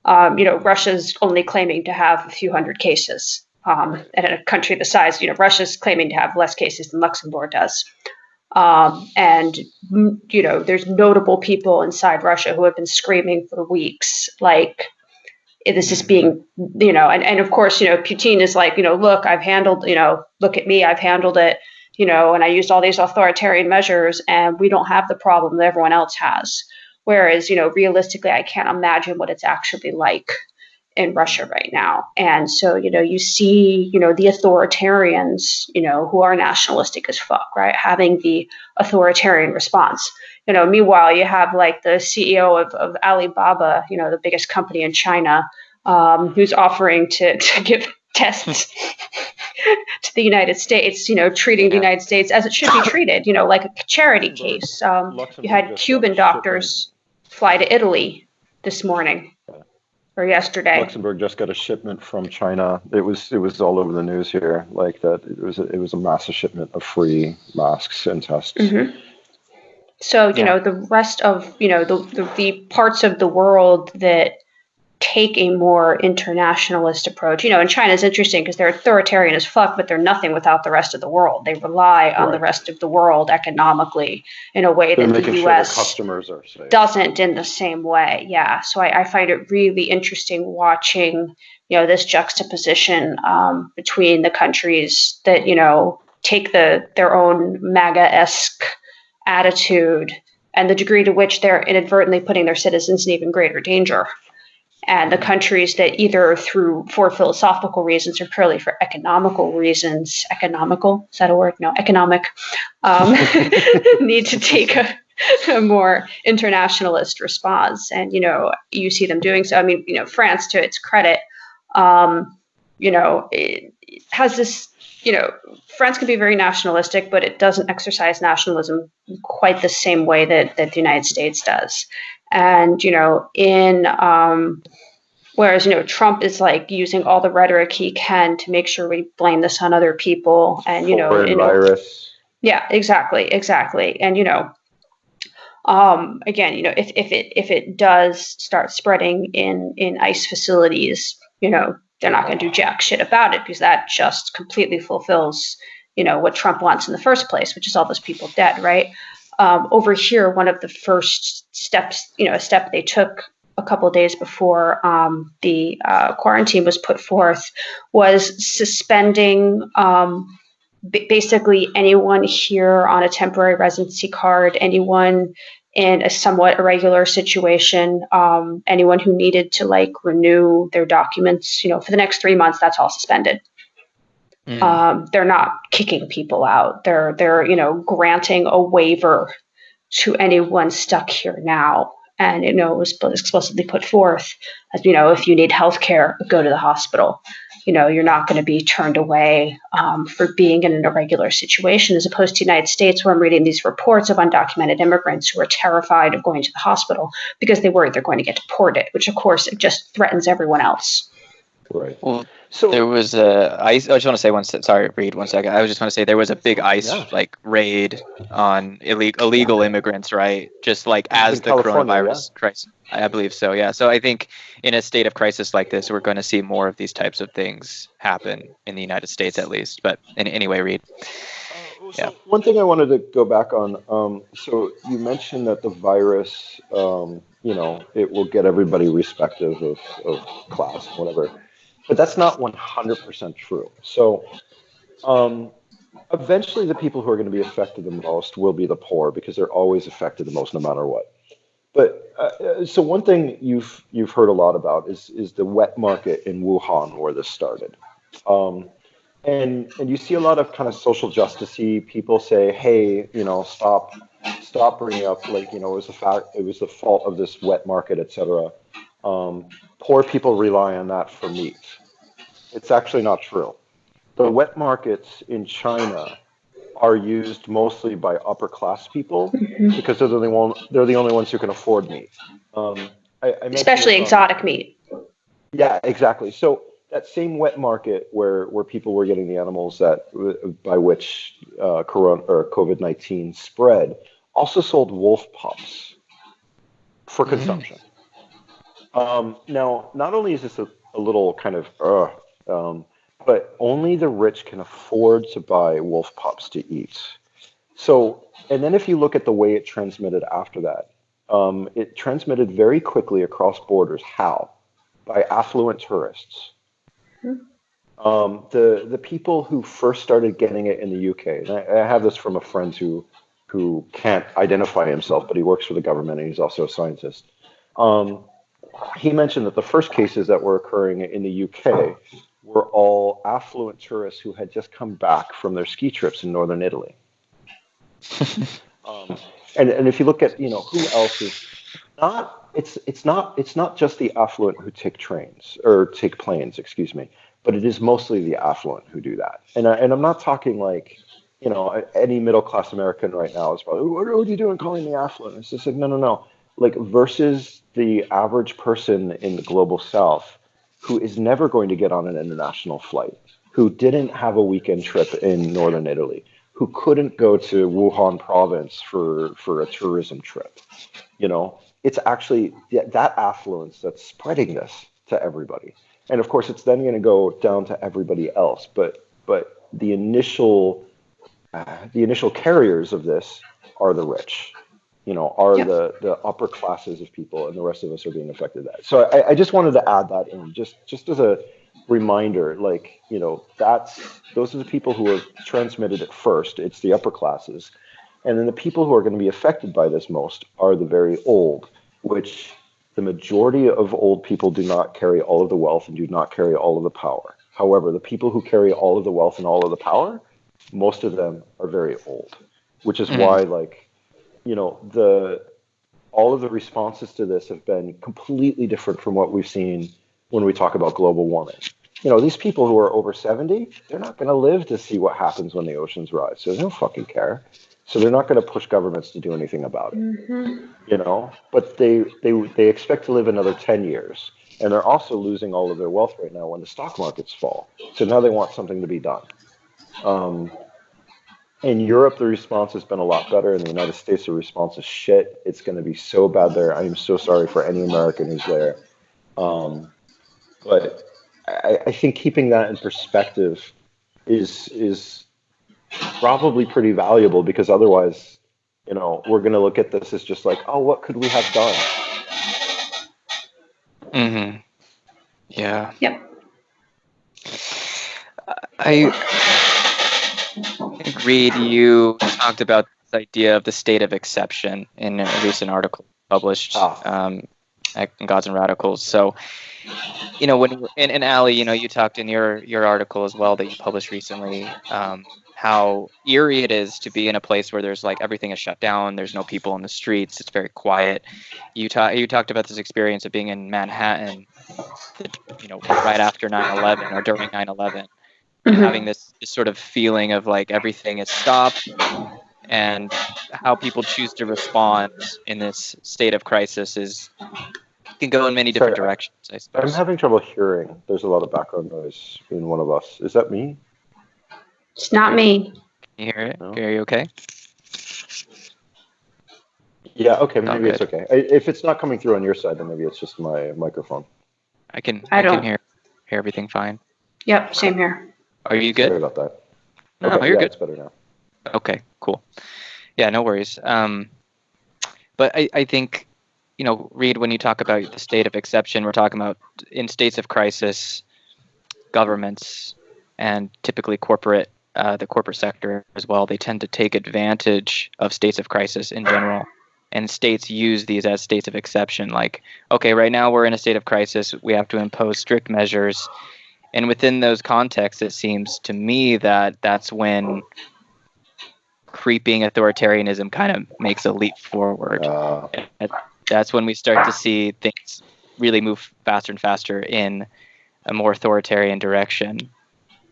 S4: Um, you know, Russia's only claiming to have a few hundred cases, um, and in a country the size, you know, Russia's claiming to have less cases than Luxembourg does. Um, and you know, there's notable people inside Russia who have been screaming for weeks, like this is being, you know, and, and of course, you know, Putin is like, you know, look, I've handled, you know, look at me, I've handled it, you know, and I used all these authoritarian measures, and we don't have the problem that everyone else has. Whereas, you know, realistically, I can't imagine what it's actually like in Russia right now. And so, you know, you see, you know, the authoritarians, you know, who are nationalistic as fuck, right, having the authoritarian response. You know, meanwhile, you have like the CEO of, of Alibaba, you know, the biggest company in China, um, who's offering to, to give tests to the United States, you know, treating the United States as it should be treated, you know, like a charity case. Um, you had Cuban doctors fly to Italy this morning or yesterday.
S3: Luxembourg just got a shipment from China. It was it was all over the news here, like that. It was a, it was a massive shipment of free masks and tests.
S4: Mm-hmm. So you yeah. know the rest of you know the, the the parts of the world that take a more internationalist approach. You know, and China is interesting because they're authoritarian as fuck, but they're nothing without the rest of the world. They rely on right. the rest of the world economically in a way they're that the U.S.
S3: Sure customers are safe.
S4: doesn't in the same way. Yeah, so I, I, find it really interesting watching you know this juxtaposition um, between the countries that you know take the their own MAGA esque attitude and the degree to which they're inadvertently putting their citizens in even greater danger. And the countries that either through for philosophical reasons or purely for economical reasons economical is that a word? No economic um, need to take a, a, more internationalist response. And you know you see them doing so. I mean you know france to its credit um, you know it, has this you know france can be very nationalistic but it doesn't exercise nationalism quite the same way that, that the united states does and you know in um, whereas you know trump is like using all the rhetoric he can to make sure we blame this on other people and you know, you know
S3: virus.
S4: yeah exactly exactly and you know um, again you know if, if it if it does start spreading in in ice facilities you know they're not going to do jack shit about it because that just completely fulfills you know what trump wants in the first place which is all those people dead right? Um, over here, one of the first steps, you know, a step they took a couple days before um, the uh, quarantine was put forth was suspending um, b- basically anyone here on a temporary residency card, anyone in a somewhat irregular situation, um, anyone who needed to like renew their documents, you know, for the next three months, that's all suspended. Mm. Um, they're not kicking people out. They're they're you know granting a waiver to anyone stuck here now. and you know it was explicitly put forth as you know if you need health care go to the hospital you know you're not going to be turned away um, for being in an irregular situation as opposed to united states where i'm reading these reports of undocumented immigrants who are terrified of going to the hospital because they worry they're going to get deported which of course it just threatens everyone else
S3: right
S1: well so there was a. I, I just want to say one. Sorry, Reed. One second. I was just want to say there was a big ICE yeah. like raid on illegal illegal immigrants, right? Just like as the California, coronavirus yeah. crisis. I believe so. Yeah. So I think in a state of crisis like this, we're going to see more of these types of things happen in the United States, at least. But in, anyway, Reed.
S3: Uh, so yeah. One thing I wanted to go back on. Um, so you mentioned that the virus, um, you know, it will get everybody respective of, of class, whatever but that's not 100% true. So, um, eventually, the people who are going to be affected the most will be the poor because they're always affected the most, no matter what. But uh, so one thing you've you've heard a lot about is is the wet market in Wuhan where this started. Um, and and you see a lot of kind of social justicey people say, hey, you know, stop stop bringing up like you know it was the fact it was the fault of this wet market, etc. Um, poor people rely on that for meat. It's actually not true. The wet markets in China are used mostly by upper class people mm-hmm. because they're the only one, they're the only ones who can afford meat. Um, I, I
S4: Especially exotic meat.
S3: Yeah, exactly. So that same wet market where where people were getting the animals that by which uh, corona or COVID nineteen spread also sold wolf pups for mm-hmm. consumption. Um, now, not only is this a, a little kind of, uh, um, but only the rich can afford to buy wolf pups to eat. So, and then if you look at the way it transmitted after that, um, it transmitted very quickly across borders. How? By affluent tourists. Mm-hmm. Um, the the people who first started getting it in the UK, and I, I, have this from a friend who who can't identify himself, but he works for the government and he's also a scientist. Um, he mentioned that the first cases that were occurring in the UK were all affluent tourists who had just come back from their ski trips in northern Italy. um, and and if you look at you know who else is not it's it's not it's not just the affluent who take trains or take planes, excuse me, but it is mostly the affluent who do that. And I, and I'm not talking like you know any middle class American right now is probably what, what are you doing calling me affluent? It's just like no no no like versus the average person in the global south who is never going to get on an international flight, who didn't have a weekend trip in northern Italy, who couldn't go to Wuhan province for, for a tourism trip. You know, it's actually that affluence that's spreading this to everybody. And of course, it's then going to go down to everybody else. But but the initial uh, the initial carriers of this are the rich you know, are yep. the the upper classes of people, and the rest of us are being affected. That so I, I just wanted to add that in, just just as a reminder, like you know, that's those are the people who are transmitted at first. It's the upper classes, and then the people who are going to be affected by this most are the very old, which the majority of old people do not carry all of the wealth and do not carry all of the power. However, the people who carry all of the wealth and all of the power, most of them are very old, which is mm-hmm. why like you know the all of the responses to this have been completely different from what we've seen when we talk about global warming. You know, these people who are over 70, they're not going to live to see what happens when the oceans rise. So they don't fucking care. So they're not going to push governments to do anything about it. Mm-hmm. You know, but they they they expect to live another 10 years. And they're also losing all of their wealth right now when the stock markets fall. So now they want something to be done. Um, in Europe, the response has been a lot better. In the United States, the response is shit. It's going to be so bad there. I am so sorry for any American who's there. Um, but I, I, think keeping that in perspective is is probably pretty valuable because otherwise, you know, we're going to look at this as just like, oh, what could we have done?
S1: Mm-hmm. Yeah.
S4: Yep.
S1: I Reed, you talked about this idea of the state of exception in a recent article published oh. um, in Gods and Radicals. So, you know, when and, and Ali, you know, you talked in your your article as well that you published recently. Um, how eerie it is to be in a place where there's like everything is shut down. There's no people in the streets. It's very quiet. You ta- you talked about this experience of being in Manhattan, you know, right after 9/11 or during 9/11, and
S4: Mhm.
S1: having this, this sort of feeling of like everything is stopped, and how people choose to respond in this state of crisis is can go in many different
S3: Sorry, I-
S1: directions. I
S3: I'm having trouble hearing. There's a lot of background noise in one of us. Is that me?
S4: It's not me.
S1: Can you hear it?
S3: No.
S1: Are you okay?
S3: Yeah. Okay.
S1: Not
S3: Maybe it's okay. I- If it's not coming through on your side, then maybe it's just my microphone.
S1: I can.
S4: I
S1: I, can
S4: don't-
S1: hear hear everything fine.
S4: Yep, same here.
S1: Are you
S3: Sorry
S1: good?
S3: about that.
S1: No,
S3: Okay,
S1: you're
S3: yeah,
S1: good.
S3: It's better now.
S1: Okay, cool. Yeah, no worries. Um, but I, I think, you know, Reed, when you talk about the state of exception, we're talking about in states of crisis, governments and typically corporate, uh, the corporate sector as well, they tend to take advantage of states of crisis in general. And states use these as states of exception. Like, okay, right now we're in a state of crisis. We have to impose strict measures. And within those contexts, it seems to me that that's when creeping authoritarianism kind of makes a leap forward.
S3: Uh,
S1: That's when we start to see things really move faster and faster in a more authoritarian direction.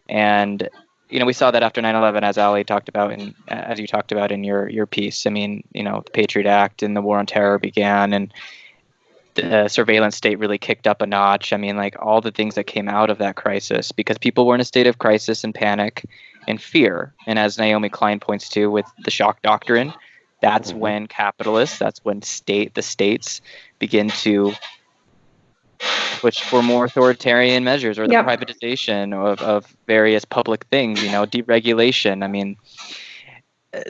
S1: And you know, we saw that after 9/11, as Ali talked about, and as you talked about in your your piece. I mean, you know, the Patriot Act and the War on Terror began, and the surveillance state really kicked up a notch. I mean, like all the things that came out of that crisis, because people were in a state of crisis and panic and fear. And as Naomi Klein points to with the shock doctrine, that's
S3: Mhm.
S1: when capitalists, that's when state the states begin to push for more authoritarian measures or the
S4: Yep.
S1: privatization of, of various public things, you know, deregulation. I mean, uh,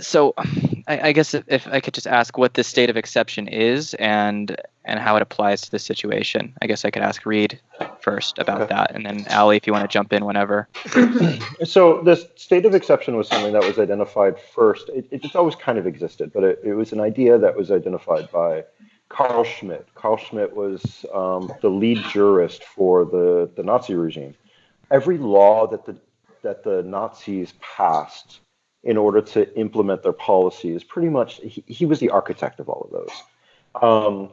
S1: so I, I guess if, if I could just ask what this state of exception is and and how it applies to the situation. I guess I could ask Reed first about
S3: Okay.
S1: that, and then Ali, if you want to jump in whenever.
S3: So this state of exception was something that was identified first. It, it, it's always kind of existed, but it, it was an idea that was identified by Carl Schmitt. Carl Schmitt was um, the lead jurist for the, the Nazi regime. Every law that the that the Nazis passed in order to implement their policies, pretty much he, he was the architect of all of those. Um,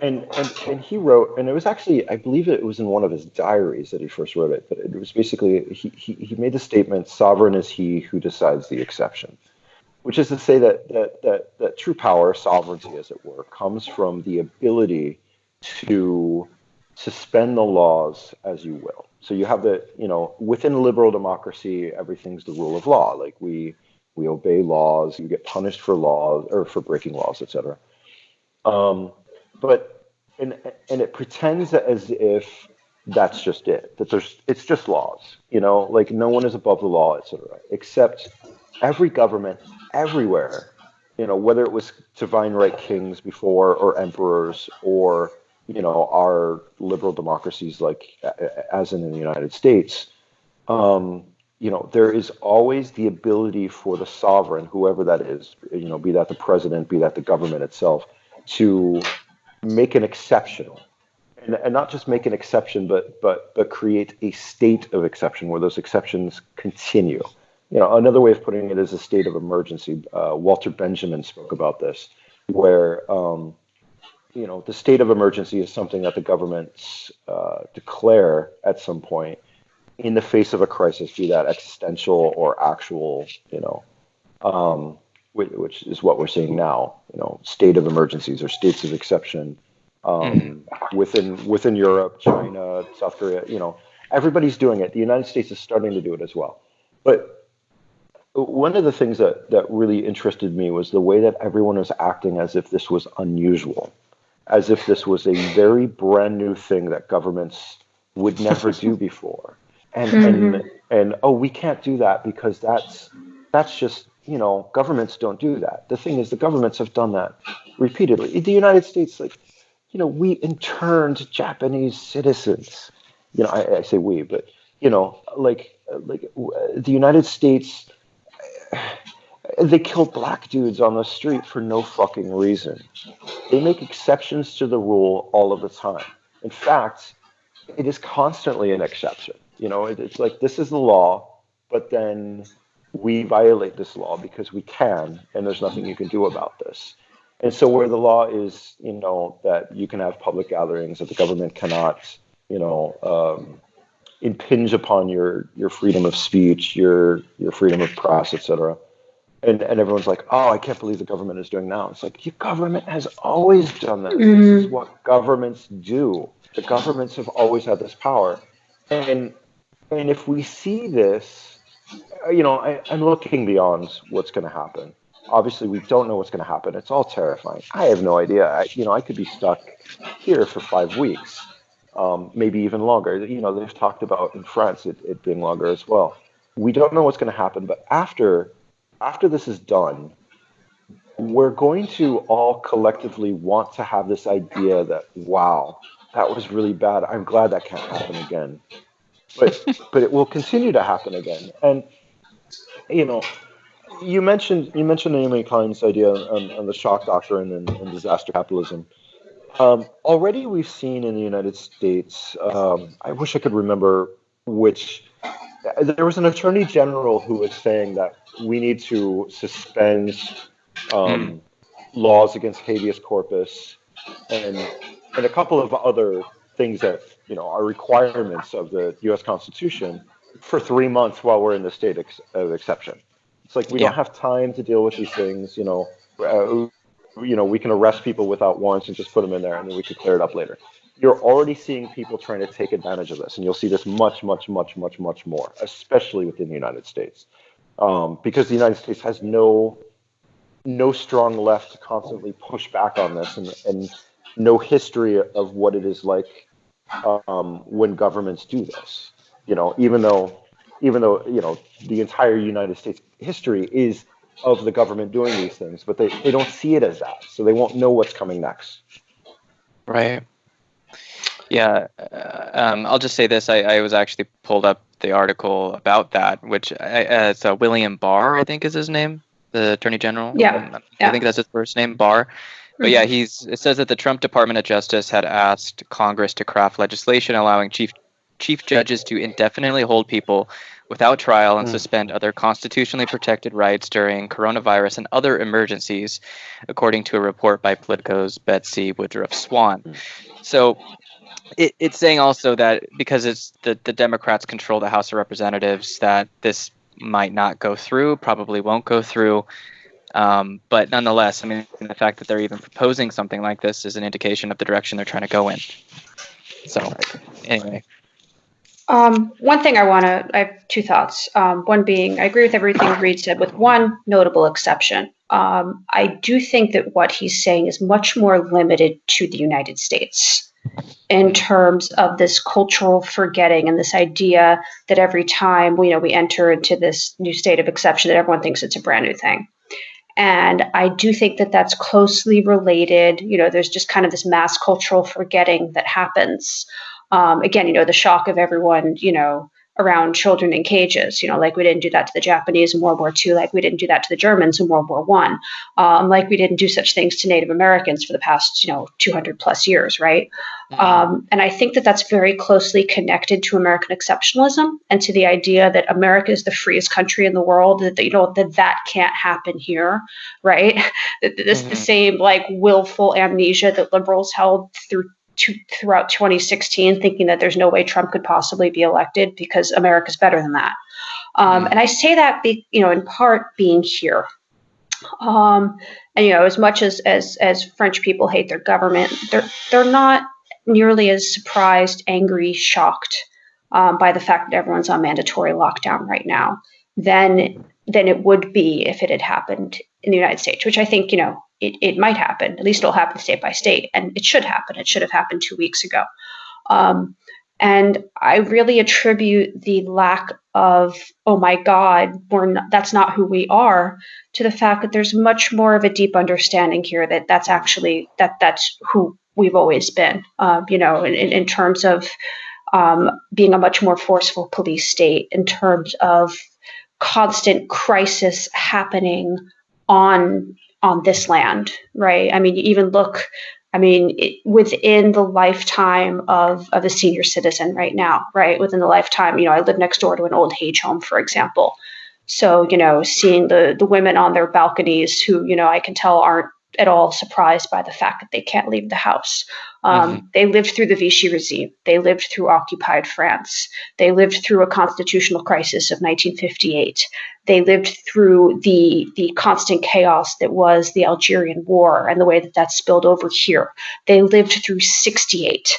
S3: and, and and he wrote, and it was actually, I believe it was in one of his diaries that he first wrote it. But it was basically he he, he made the statement, "Sovereign is he who decides the exception," which is to say that that that that true power, sovereignty, as it were, comes from the ability to suspend the laws as you will. So you have the you know within liberal democracy, everything's the rule of law. Like we we obey laws, you get punished for laws or for breaking laws, etc. Um, but and and it pretends as if that's just it that there's it's just laws you know like no one is above the law etc except every government everywhere you know whether it was divine right kings before or emperors or you know our liberal democracies like as in the united states um, you know there is always the ability for the sovereign whoever that is you know be that the president be that the government itself to make an exception. And, and not just make an exception but but but create a state of exception where those exceptions continue. You know another way of putting it is a state of emergency. Uh, walter benjamin spoke about this where um, you know the state of emergency is something that the governments uh, declare at some point in the face of a crisis be that existential or actual you know um, which, which is what we're seeing now. You know, state of emergencies or states of exception um, within within Europe, China, South Korea. You know, everybody's doing it. The United States is starting to do it as well. But one of the things that that really interested me was the way that everyone was acting as if this was unusual, as if this was a very brand new thing that governments would never do before. And hmm. and and oh, we can't do that because that's that's just you know governments don't do that. The thing is, the governments have done that repeatedly. In the United States, like you know, we interned Japanese citizens. You know, I, I say we, but you know, like like the United States, they killed black dudes on the street for no fucking reason. They make exceptions to the rule all of the time. In fact, it is constantly an exception. You know, it, it's like this is the law, but then we violate this law because we can, and there's nothing you can do about this. And so, where the law is, you know, that you can have public gatherings, that the government cannot, you know, um, impinge upon your your freedom of speech, your your freedom of press, etc. And and everyone's like, oh, I can't believe the government is doing now. It's like your government has always done this. Mm-hmm. This is mm-hmm. what governments do. The governments have always had this power, and and if we see this, uh, you know, I, I'm looking beyond what's going to happen. Obviously, we don't know what's going to happen. It's all terrifying. I have no idea. I, you know, I could be stuck here for five weeks um, maybe even longer. You know, they've talked about in France it, it being longer as well. We don't know what's going to happen, but after after this is done, we're going to all collectively want to have this idea that wow, that was really bad. I'm glad that can't happen again. But but it will continue to happen again. And you know, you mentioned you mentioned Naomi Klein's idea on, on the shock doctrine and, and disaster capitalism. Um, already, we've seen in the United States. Um, I wish I could remember which. There was an attorney general who was saying that we need to suspend um, mm. laws against habeas corpus and and a couple of other things that you know are requirements of the U.S. Constitution for three months while we're in the state ex- of exception. It's like we yeah. don't have time to deal with these things. You know, uh, you know, we can arrest people without warrants and just put them in there, and then we could clear it up later. You're already seeing people trying to take advantage of this, and you'll see this much, much, much, much, much more, especially within the United States, um, because the United States has no no strong left to constantly push back on this, and, and no history of what it is like um, when governments do this. You know, even though even though you know the entire United States history is of the government doing these things, but they, they don't see it as that. So they won't know what's coming next.
S1: Right. Yeah. Uh, um, I'll just say this. I, I was actually pulled up the article about that, which I, uh, it's uh, William Barr, I think is his name, the Attorney General.
S4: Yeah. Um, I
S1: yeah. think that's his first name, Barr. But yeah, mm-hmm. he's. It says that the Trump Department of Justice had asked Congress to craft legislation allowing chief chief judges to indefinitely hold people without trial and mm. suspend other constitutionally protected rights during coronavirus and other emergencies, according to a report by Politico's Betsy Woodruff Swan. Mm. So it, it's saying also that because it's the, the Democrats control the House of Representatives, that this might not go through, probably won't go through. Um, but nonetheless, I mean, the fact that they're even proposing something like this is an indication of the direction they're trying to go in. So, anyway.
S4: Um, one thing I want to, I have two thoughts. Um, one being, I agree with everything Reed said, with one notable exception. Um, I do think that what he's saying is much more limited to the United States in terms of this cultural forgetting and this idea that every time you know we enter into this new state of exception, that everyone thinks it's a brand new thing. And I do think that that's closely related. You know, there's just kind of this mass cultural forgetting that happens um, again, you know, the shock of everyone, you know, around children in cages, you know, like we didn't do that to the Japanese in World War II, like we didn't do that to the Germans in World War One, um, like we didn't do such things to Native Americans for the past, you know, 200 plus years, right? Mm-hmm. Um, and I think that that's very closely connected to American exceptionalism and to the idea that America is the freest country in the world, that, you know, that that can't happen here, right? this mm-hmm. the same like willful amnesia that liberals held through to, throughout 2016 thinking that there's no way Trump could possibly be elected because America's better than that. Um, and I say that, be, you know, in part being here. Um, and you know, as much as, as as French people hate their government, they're they're not nearly as surprised, angry, shocked um, by the fact that everyone's on mandatory lockdown right now than than it would be if it had happened in the United States, which I think you know it, it might happen. At least it'll happen state by state, and it should happen. It should have happened two weeks ago. Um, and I really attribute the lack of, oh my God, we're not, that's not who we are, to the fact that there's much more of a deep understanding here that that's actually that that's who we've always been. Uh, you know, in, in terms of um, being a much more forceful police state, in terms of constant crisis happening on on this land, right? I mean, you even look, I mean, it, within the lifetime of, of a senior citizen right now, right? Within the lifetime, you know, I live next door to an old age home, for example. So, you know, seeing the the women on their balconies who, you know, I can tell aren't at all surprised by the fact that they can't leave the house. Um, mm-hmm. They lived through the Vichy regime. They lived through occupied France. They lived through a constitutional crisis of 1958. They lived through the the constant chaos that was the Algerian War and the way that that spilled over here. They lived through 68.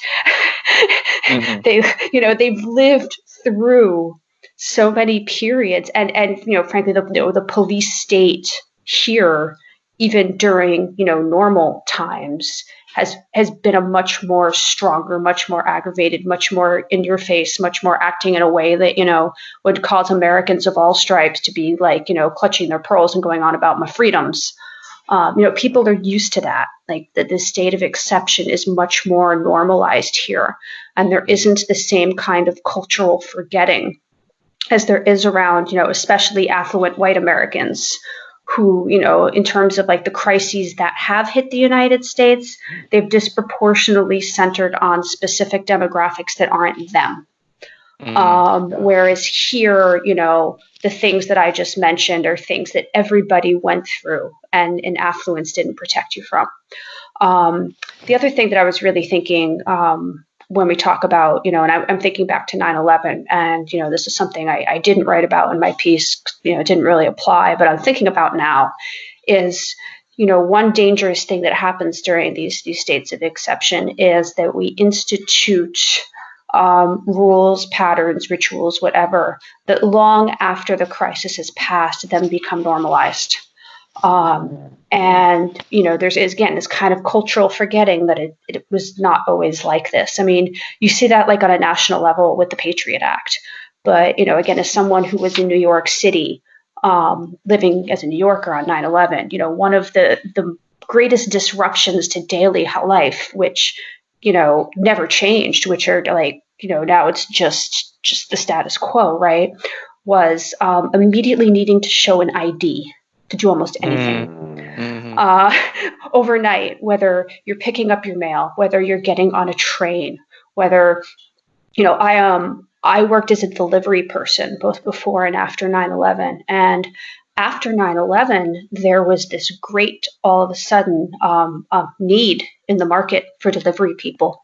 S4: mm-hmm. They, you know, they've lived through so many periods, and and you know, frankly, the you know, the police state here even during you know normal times has has been a much more stronger much more aggravated much more in your face much more acting in a way that you know would cause americans of all stripes to be like you know clutching their pearls and going on about my freedoms. Um, you know people are used to that like that the state of exception is much more normalized here and there isn't the same kind of cultural forgetting as there is around you know especially affluent white americans who, you know, in terms of like the crises that have hit the United States, they've disproportionately centered on specific demographics that aren't them. Mm, um. Whereas here, you know, the things that I just mentioned are things that everybody went through and, and affluence didn't protect you from. Um, the other thing that I was really thinking um, when we talk about, you know, and I, am thinking back to 9 11, and, you know, this is something I, I, didn't write about in my piece, you know, it didn't really apply, but I'm thinking about now is, you know, one dangerous thing that happens during these, these states of exception is that we institute um, rules, patterns, rituals, whatever, that long after the crisis has passed, then become normalized. Um, and you know, there's again this kind of cultural forgetting that it, it was not always like this. I mean, you see that like on a national level with the Patriot Act, but you know, again, as someone who was in New York City, um, living as a New Yorker on 9/11, you know, one of the the greatest disruptions to daily life, which you know never changed, which are like you know now it's just just the status quo, right? Was um, immediately needing to show an ID to do almost anything. Mm-hmm. Uh, overnight, whether you're picking up your mail, whether you're getting on a train, whether, you know, I um I worked as a delivery person both before and after 9/11, and after 9/11, there was this great all of a sudden um, uh, need in the market for delivery people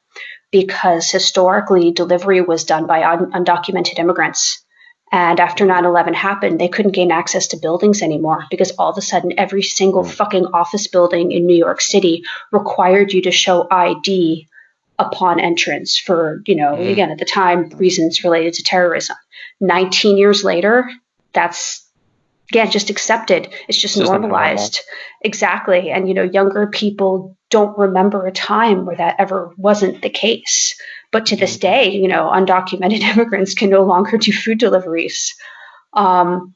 S4: because historically delivery was done by un- undocumented immigrants and after 9 11 happened, they couldn't gain access to buildings anymore because all of a sudden, every single mm. fucking office building in New York City required you to show ID upon entrance for, you know, mm. again, at the time, reasons related to terrorism. 19 years later, that's again just accepted it's just, just normalized exactly and you know younger people don't remember a time where that ever wasn't the case but to this mm-hmm. day, you know, undocumented immigrants can no longer do food deliveries, um,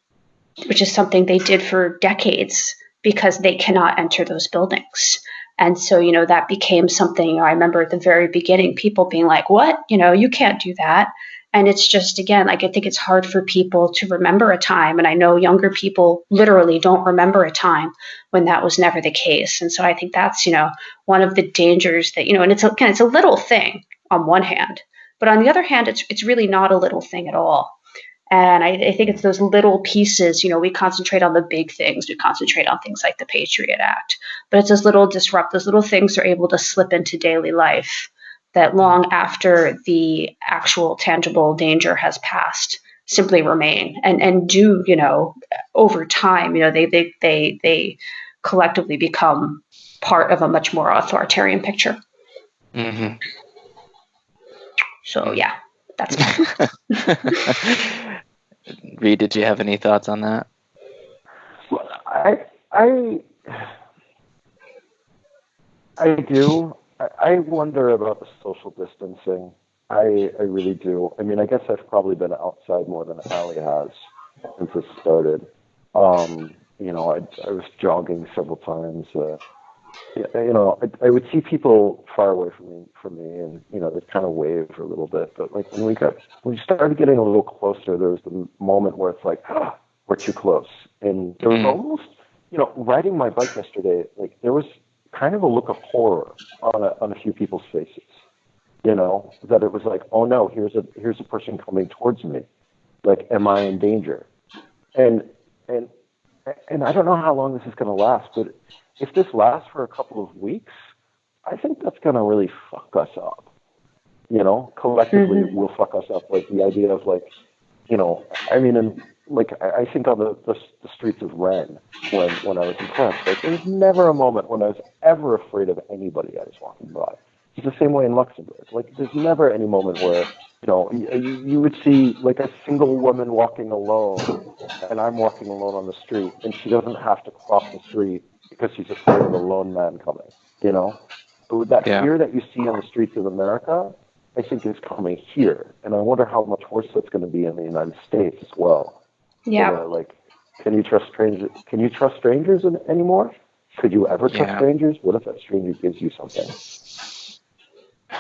S4: which is something they did for decades because they cannot enter those buildings. And so, you know, that became something I remember at the very beginning, people being like, what? You know, you can't do that. And it's just, again, like I think it's hard for people to remember a time. And I know younger people literally don't remember a time when that was never the case. And so I think that's, you know, one of the dangers that, you know, and it's, again, it's a little thing on one hand, but on the other hand, it's, it's really not a little thing at all. And I, I, think it's those little pieces, you know, we concentrate on the big things. We concentrate on things like the Patriot Act. But it's those little disrupt, those little things are able to slip into daily life that long after the actual tangible danger has passed simply remain and and do you know over time you know they they they they collectively become part of a much more authoritarian picture mm-hmm. So yeah that's
S1: Reed, did you have any thoughts on that?
S3: Well, I I I do. I wonder about the social distancing. I, I really do. I mean, I guess I've probably been outside more than Ali has since it started. Um, you know, I, I was jogging several times. Uh, you know, I, I would see people far away from me, from me, and you know, they kind of wave a little bit. But like when we got, when we started getting a little closer, there was the moment where it's like, ah, we're too close, and there was mm. almost, you know, riding my bike yesterday. Like there was kind of a look of horror on a, on a few people's faces. You know, that it was like, oh no, here's a here's a person coming towards me. Like, am I in danger? And and and I don't know how long this is going to last, but if this lasts for a couple of weeks, I think that's going to really fuck us up. You know, collectively, mm-hmm. will fuck us up. Like the idea of like, you know, I mean, and like I think on the, the, the streets of Rennes when when I was in France, like there was never a moment when I was ever afraid of anybody I was walking by. It's the same way in Luxembourg. Like there's never any moment where you know you, you would see like a single woman walking alone, and I'm walking alone on the street, and she doesn't have to cross the street because she's afraid of a lone man coming. You know, but that yeah. fear that you see on the streets of America, I think is coming here, and I wonder how much worse that's going to be in the United States as well.
S4: Yeah.
S3: like, can you trust strangers? Can you trust strangers in, anymore? Could you ever trust yeah. strangers? What if that stranger gives you something?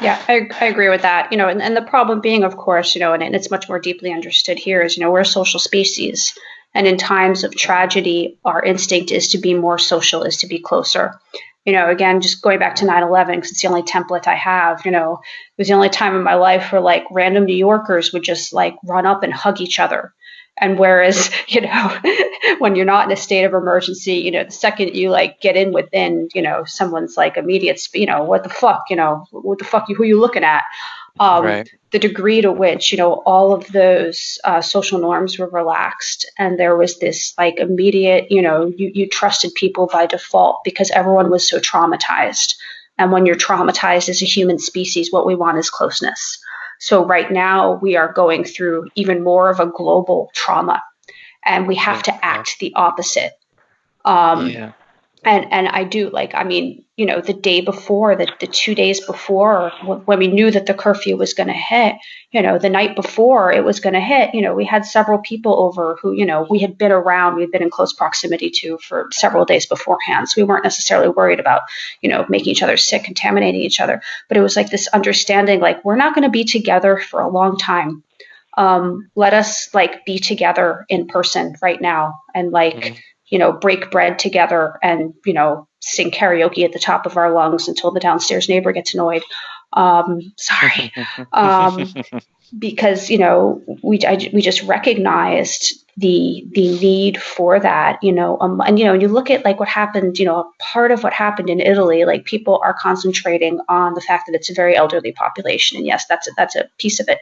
S4: Yeah, I, I agree with that. You know, and, and the problem being, of course, you know, and, and it's much more deeply understood here is, you know, we're a social species. And in times of tragedy, our instinct is to be more social, is to be closer. You know, again, just going back to 9 11, because it's the only template I have, you know, it was the only time in my life where like random New Yorkers would just like run up and hug each other and whereas, you know, when you're not in a state of emergency, you know, the second you like get in within, you know, someone's like immediate, you know, what the fuck, you know, what the fuck, who you looking at? Um, right. The degree to which, you know, all of those uh, social norms were relaxed and there was this like immediate, you know, you, you trusted people by default because everyone was so traumatized. And when you're traumatized as a human species, what we want is closeness. So right now we are going through even more of a global trauma, and we have to act the opposite. Um, yeah and and I do like I mean you know the day before the, the two days before when we knew that the curfew was going to hit you know the night before it was going to hit you know we had several people over who you know we had been around we'd been in close proximity to for several days beforehand. So we weren't necessarily worried about you know making each other sick contaminating each other. But it was like this understanding like we're not going to be together for a long time. Um, let us like be together in person right now. And like mm-hmm you know, break bread together and, you know, sing karaoke at the top of our lungs until the downstairs neighbor gets annoyed. Um, sorry. Um, because, you know, we, I, we just recognized the, the need for that, you know, um, and, you know, you look at like what happened, you know, part of what happened in Italy, like people are concentrating on the fact that it's a very elderly population. And yes, that's a, that's a piece of it.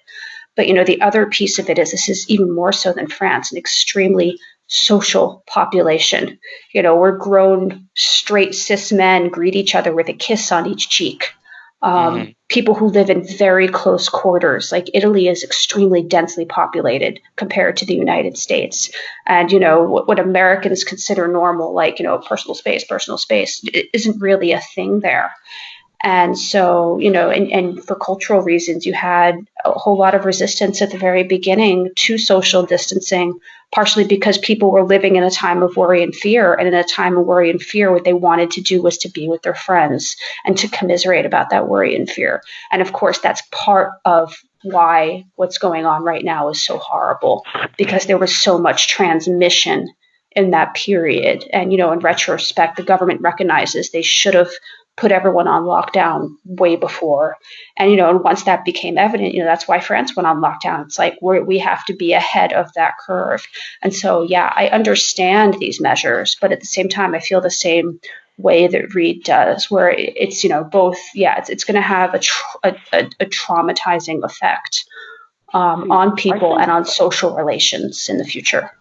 S4: But, you know, the other piece of it is this is even more so than France, an extremely social population. You know, we're grown straight cis men greet each other with a kiss on each cheek. Um, mm-hmm. People who live in very close quarters, like Italy, is extremely densely populated compared to the United States. And you know what, what Americans consider normal, like you know personal space, personal space, isn't really a thing there. And so, you know, and, and for cultural reasons, you had a whole lot of resistance at the very beginning to social distancing, partially because people were living in a time of worry and fear. And in a time of worry and fear, what they wanted to do was to be with their friends and to commiserate about that worry and fear. And of course, that's part of why what's going on right now is so horrible because there was so much transmission in that period. And, you know, in retrospect, the government recognizes they should have put everyone on lockdown way before. And, you know, and once that became evident, you know, that's why France went on lockdown. It's like we we have to be ahead of that curve. And so, yeah, I understand these measures, but at the same time, I feel the same way that Rhyd does, where it's, you know, both, yeah, it's, it's going to have a, tra- a, a, a, traumatizing effect um, on people and on social relations in the future.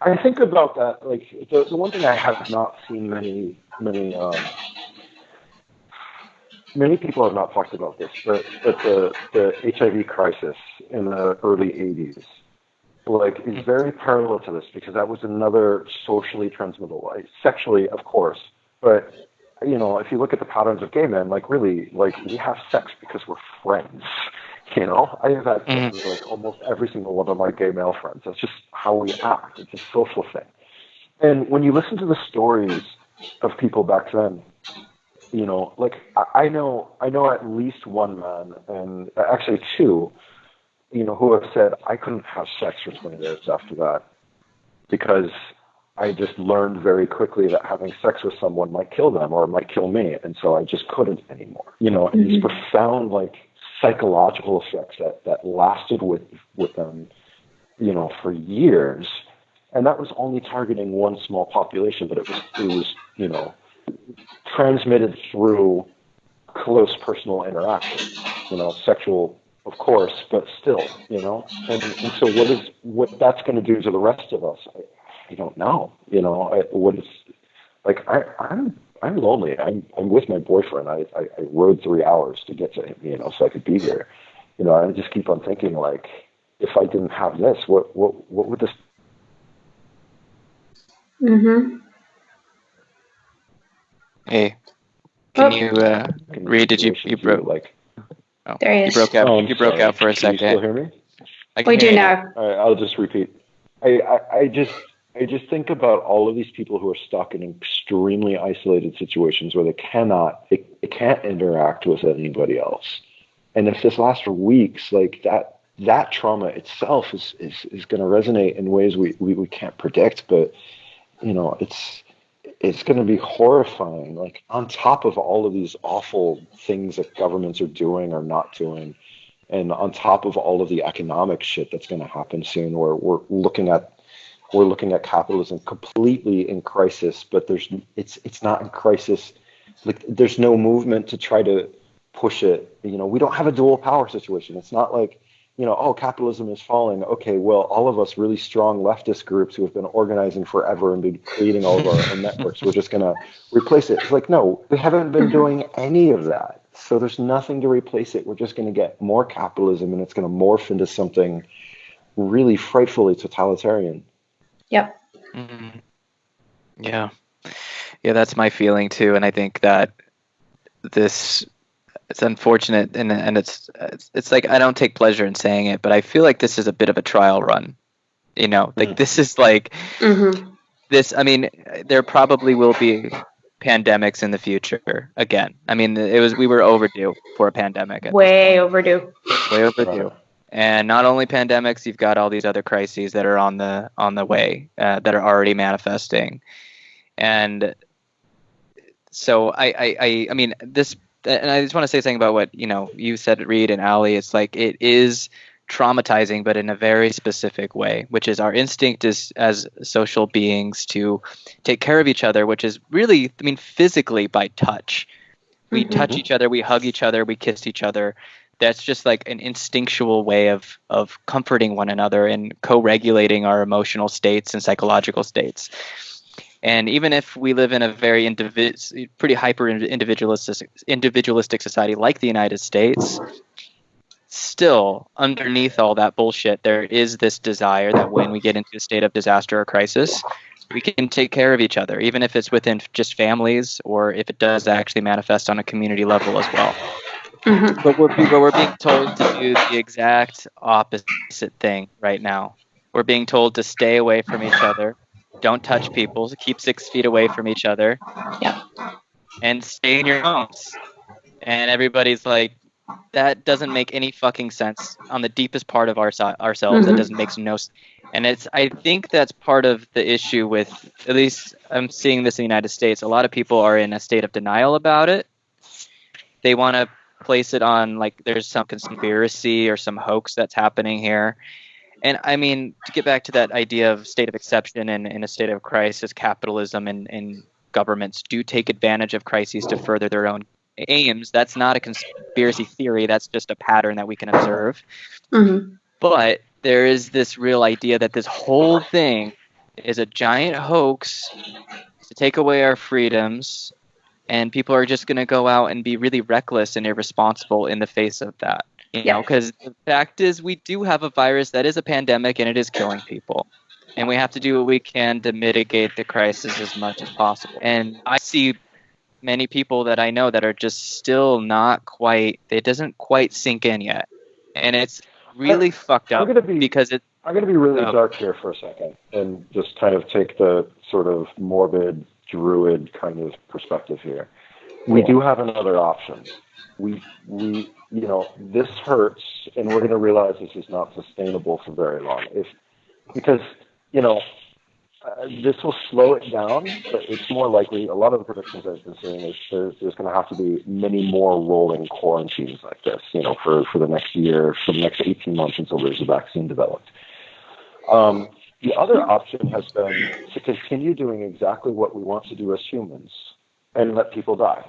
S3: I think about that, like, the, the one thing I have not seen many, many, um, many people have not talked about this, but, but the, the HIV crisis in the early 80s like is mm-hmm. very parallel to this because that was another socially transmittable, sexually, of course, but you know, if you look at the patterns of gay men, like really, like we have sex because we're friends. You know, I have had sex mm-hmm. with like almost every single one of my gay male friends. That's just how we act. It's a social thing. And when you listen to the stories of people back then, you know, like I know, I know at least one man, and actually two, you know, who have said I couldn't have sex for 20 days after that because I just learned very quickly that having sex with someone might kill them or might kill me, and so I just couldn't anymore. You know, mm-hmm. these profound like psychological effects that that lasted with with them, you know, for years and that was only targeting one small population, but it was it was you know transmitted through close personal interaction, you know, sexual, of course, but still, you know. And, and so, what is what that's going to do to the rest of us? I, I don't know. You know, I, what is like I I'm I'm lonely. I'm I'm with my boyfriend. I, I I rode three hours to get to him, you know, so I could be here. You know, I just keep on thinking like, if I didn't have this, what what what would this?
S4: Mm-hmm.
S1: Hey, can you uh, Rhyd? Did you you broke
S3: like?
S1: Oh,
S4: There he is.
S1: you broke out.
S3: Oh,
S1: you broke
S3: sorry.
S1: out for a second.
S3: Can you still hear me?
S1: I can
S4: We do
S1: you.
S4: now.
S3: All right, I'll just repeat. I, I, I just I just think about all of these people who are stuck in extremely isolated situations where they cannot they, they can't interact with anybody else. And if this lasts for weeks, like that that trauma itself is is, is gonna resonate in ways we, we, we can't predict, but you know, it's it's going to be horrifying. Like on top of all of these awful things that governments are doing or not doing, and on top of all of the economic shit that's going to happen soon, where we're looking at we're looking at capitalism completely in crisis, but there's it's it's not in crisis. Like there's no movement to try to push it. You know, we don't have a dual power situation. It's not like you know, oh, capitalism is falling. Okay, well, all of us really strong leftist groups who have been organizing forever and been creating all of our own networks, we're just going to replace it. It's like, no, we haven't been doing any of that. So there's nothing to replace it. We're just going to get more capitalism and it's going to morph into something really frightfully totalitarian.
S4: Yep.
S1: Mhm. Yeah, yeah, that's my feeling too, and I think that this it's unfortunate, and and it's it's, it's like I don't take pleasure in saying it, but I feel like this is a bit of a trial run. You know, like
S3: Mhm.
S1: this is like
S4: Mm-hmm.
S1: this. I mean, there probably will be pandemics in the future again. I mean, it was we were overdue for a pandemic.
S4: Way overdue.
S1: way overdue. And not only pandemics, you've got all these other crises that are on the on the way uh, that are already manifesting, and so I, I I I mean this, and I just want to say something about what you know you said, Rhyd and Ali. It's like it is traumatizing, but in a very specific way, which is our instinct is as social beings to take care of each other, which is really, I mean, physically by touch. We
S4: Mhm.
S1: touch each other, we hug each other, we kiss each other. That's just like an instinctual way of of comforting one another and co-regulating our emotional states and psychological states. And even if we live in a very individ- pretty hyper individualistic individualistic society like the United States, still underneath all that bullshit, there is this desire that when we get into a state of disaster or crisis, we can take care of each other, even if it's within just families or if it does actually manifest on a community level as well.
S4: Mm-hmm.
S1: But we're, but we're being told to do the exact opposite thing right now. We're being told to stay away from each other, don't touch people, keep six feet away from each other,
S4: Yep.
S1: and stay in your homes. And everybody's like, that doesn't make any fucking sense on the deepest part of our, ourselves. That
S4: Mhm.
S1: doesn't make no sense. And it's, I think that's part of the issue with, at least I'm seeing this in the United States. A lot of people are in a state of denial about it. They want to place it on like there's some conspiracy or some hoax that's happening here. And I mean, to get back to that idea of state of exception and in a state of crisis, capitalism and, and governments do take advantage of crises to further their own aims. That's not a conspiracy theory. That's just a pattern that we can observe.
S4: Mm-hmm.
S1: But there is this real idea that this whole thing is a giant hoax to take away our freedoms, and people are just going to go out and be really reckless and irresponsible in the face of that. You
S4: Yeah.
S1: know, because the fact is, we do have a virus that is a pandemic and it is killing people. And we have to do what we can to mitigate the crisis as much as possible. And I see many people that I know that are just still not quite, it doesn't quite sink in yet. And it's really fucked up
S3: I'm
S1: up
S3: gonna be
S1: because it,
S3: I'm going to be really
S1: Oh.
S3: dark here for a second and just kind of take the sort of morbid druid kind of perspective here. We do have another option. We we you know this hurts, and we're going to realize this is not sustainable for very long. If because you know uh, this will slow it down, but it's more likely. A lot of the predictions I've been seeing is there's, there's going to have to be many more rolling quarantines like this. You know, for for the next year, for the next 18 months until there's a vaccine developed. Um, The other option has been to continue doing exactly what we want to do as humans and let people die.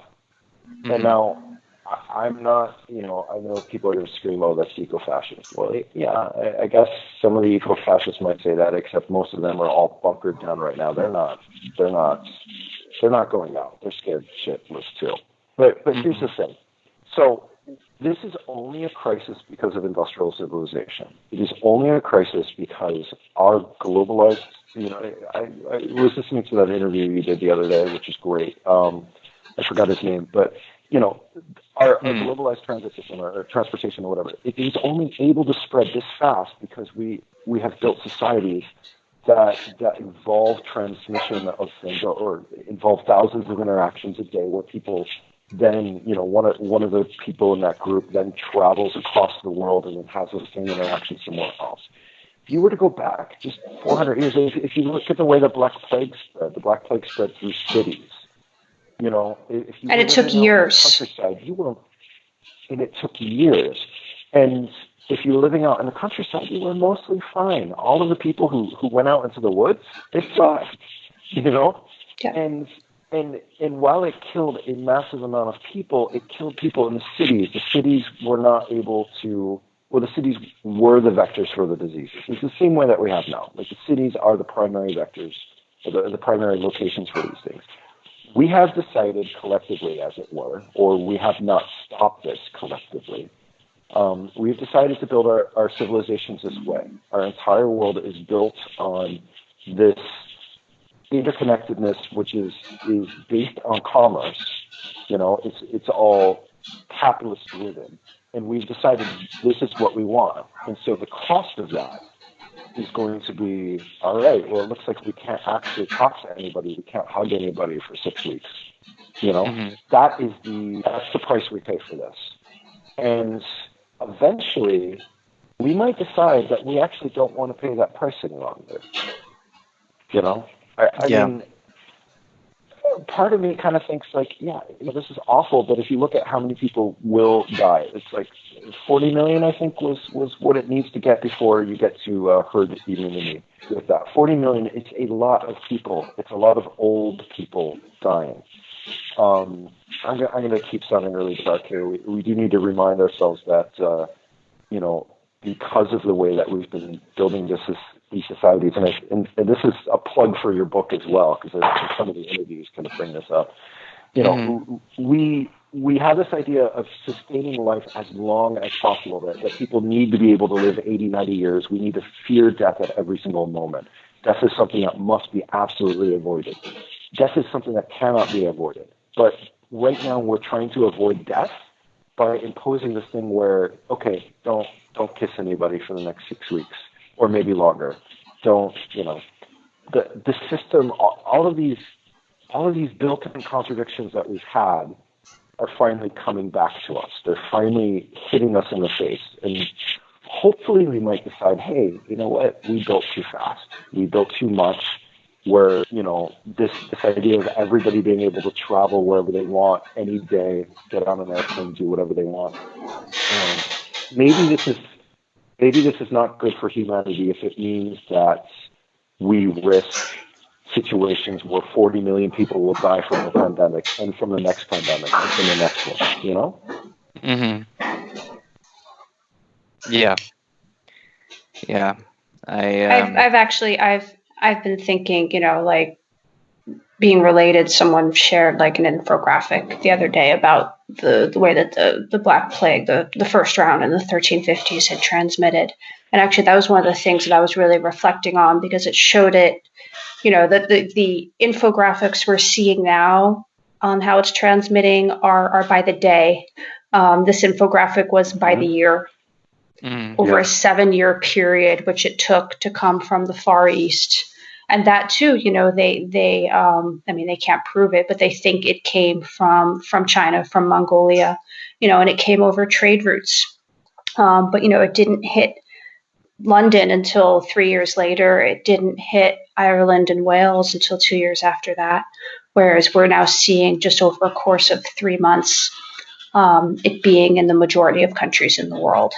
S3: Mm-hmm. And now, I'm not, you know, I know people are going to scream, oh, that's eco fascist. Well, yeah, I, I guess some of the eco fascists might say that, except most of them are all bunkered down right now. They're not, they're not, they're not going out. They're scared shitless too. But, but here's the thing. So this is only a crisis because of industrial civilization. It is only a crisis because our globalized, you know, I, I, was listening to that interview you did the other day, which is great. Um, I forgot his name, but you know, our, our hmm. globalized transit system or, or transportation or whatever, it is only able to spread this fast because we we have built societies that that involve transmission of things or, or involve thousands of interactions a day where people then you know one of one of the people in that group then travels across the world and then has the same interaction somewhere else. If you were to go back just 400 years, if, if you look at the way the Black Plague spread, the Black Plague spread through cities. You know, if you
S4: and it took years.
S3: Countryside, you were, and it took years. And if you were living out in the countryside, you were mostly fine. All of the people who who went out into the woods, they thrived. You know, yeah. and and and while it killed a massive amount of people, it killed people in the cities. The cities were not able to. Well, the cities were the vectors for the diseases. It's the same way that we have now. Like the cities are the primary vectors, the, the primary locations for these things. We have decided collectively, as it were, or we have not stopped this collectively. Um, we've decided to build our, our civilizations this way. Our entire world is built on this interconnectedness, which is is based on commerce. You know, it's it's all capitalist driven, and we've decided this is what we want. And so the cost of that is going to be all right. Well, it looks like we can't actually talk to anybody. We can't hug anybody for six weeks. You know, mm-hmm. that is the that's the price we pay for this. And eventually, we might decide that we actually don't want to pay that price any longer. You know, I, I yeah. mean, part of me kind of thinks like, yeah, this is awful, but if you look at how many people will die, it's like 40 million, I think, was was what it needs to get before you get to uh, herd immunity. With that, 40 million, it's a lot of people. It's a lot of old people dying. Um, I'm, I'm going to keep sounding really dark here. We, we do need to remind ourselves that, uh, you know, because of the way that we've been building this these societies, and, I, and, and, this is a plug for your book as well, because some of the interviews kind of bring this up. You know, mm-hmm. we we have this idea of sustaining life as long as possible. That, that people need to be able to live 80, 90 years. We need to fear death at every single moment. Death is something that must be absolutely avoided. Death is something that cannot be avoided. But right now, we're trying to avoid death by imposing this thing where, okay, don't don't kiss anybody for the next six weeks or maybe longer. Don't you know the the system? All of these all of these built-in contradictions that we've had are finally coming back to us. They're finally hitting us in the face, and hopefully we might decide, hey, you know what? We built too fast. We built too much. Where you know this this idea of everybody being able to travel wherever they want any day, get on an airplane, do whatever they want. Um, maybe this is maybe this is not good for humanity if it means that we risk situations where 40 million people will die from the pandemic and from the next pandemic and from the next one, you know?
S1: Mm-hmm. Yeah. Yeah. I,
S4: um... I've, I've actually, I've, I've been thinking, you know, like being related, someone shared like an infographic the other day about the, the way that the, the Black Plague, the, the first round in the 1350s, had transmitted. And actually, that was one of the things that I was really reflecting on because it showed it, you know, that the, the infographics we're seeing now on how it's transmitting are, are by the day. Um, this infographic was by mm-hmm. the year. Mm, over yeah. a seven year period, which it took to come from the Far East. And that too you know they they um, i mean they can't prove it but they think it came from from china from mongolia you know and it came over trade routes. Um, but you know it didn't hit london until three years later. It didn't hit ireland and wales until two years after that whereas we're now seeing just over a course of three months um, it being in the majority of countries in the world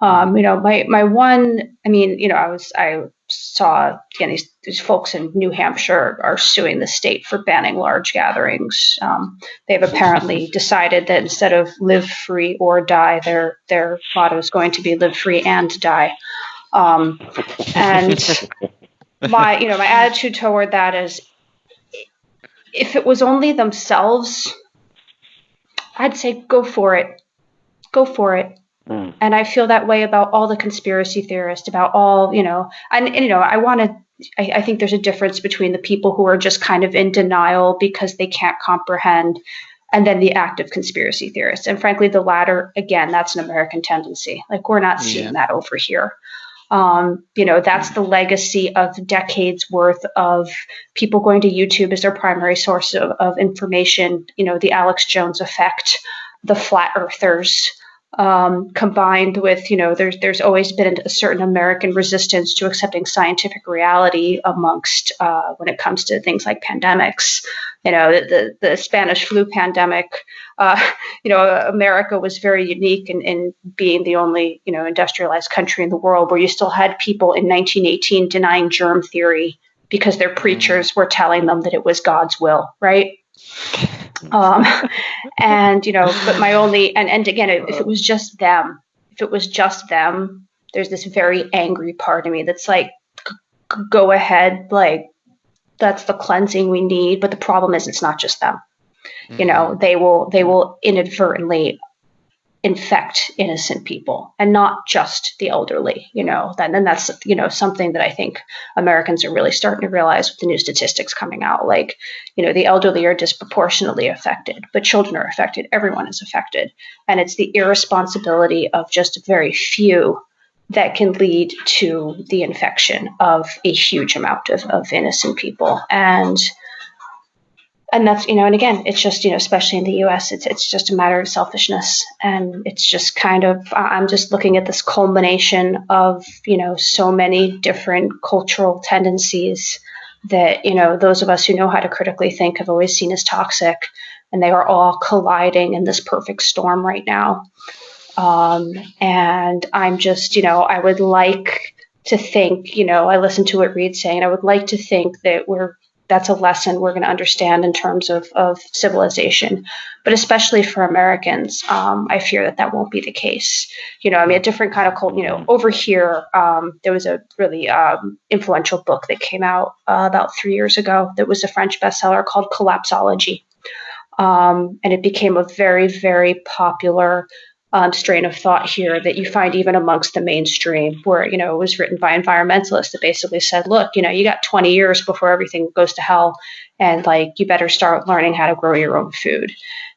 S4: um, you know my my one i mean you know i was i saw again these, these folks in New Hampshire are suing the state for banning large gatherings. Um, they've apparently decided that instead of live free or die, their their motto is going to be live free and die. Um, and my you know my attitude toward that is if it was only themselves, I'd say go for it. Go for it. Mm. And I feel that way about all the conspiracy theorists, about all, you know, and, and you know, I want to, I, I think there's a difference between the people who are just kind of in denial because they can't comprehend and then the active conspiracy theorists. And frankly, the latter, again, that's an American tendency. Like we're not seeing yeah. that over here. Um, you know, that's the legacy of decades worth of people going to YouTube as their primary source of, of information. You know, the Alex Jones effect, the flat earthers, um, combined with you know there's there's always been a certain American resistance to accepting scientific reality amongst uh, when it comes to things like pandemics. You know the the, Spanish flu pandemic. Uh, you know America was very unique in, in being the only you know industrialized country in the world where you still had people in 1918 denying germ theory because their preachers were telling them that it was God's will, right? Um, and you know, but my only and and again, if it was just them, if it was just them, there's this very angry part of me that's like, go ahead, like that's the cleansing we need. But the problem is, it's not just them. You know, mm-hmm. they will they will inadvertently infect innocent people and not just the elderly you know that and that's you know something that i think americans are really starting to realize with the new statistics coming out. Like you know the elderly are disproportionately affected but children are affected. Everyone is affected. And it's the irresponsibility of just a very few that can lead to the infection of a huge amount of, of innocent people. And and that's you know and again it's just you know especially in the us it's it's just a matter of selfishness. And it's just kind of i'm just looking at this culmination of you know so many different cultural tendencies that you know those of us who know how to critically think have always seen as toxic. And they are all colliding in this perfect storm right now. Um, and i'm just you know i would like to think you know i listened to what Rhyd saying i would like to think that we're that's a lesson we're going to understand in terms of, of civilization. But especially for Americans, um, I fear that that won't be the case. You know, I mean, a different kind of cult, you know, over here, um, there was a really um, influential book that came out uh, about three years ago that was a French bestseller called Collapsology. Um, and it became a very, very popular um, strain of thought here that you find even amongst the mainstream, where you know it was written by environmentalists that basically said, "Look, you know, you got 20 years before everything goes to hell, and like you better start learning how to grow your own food."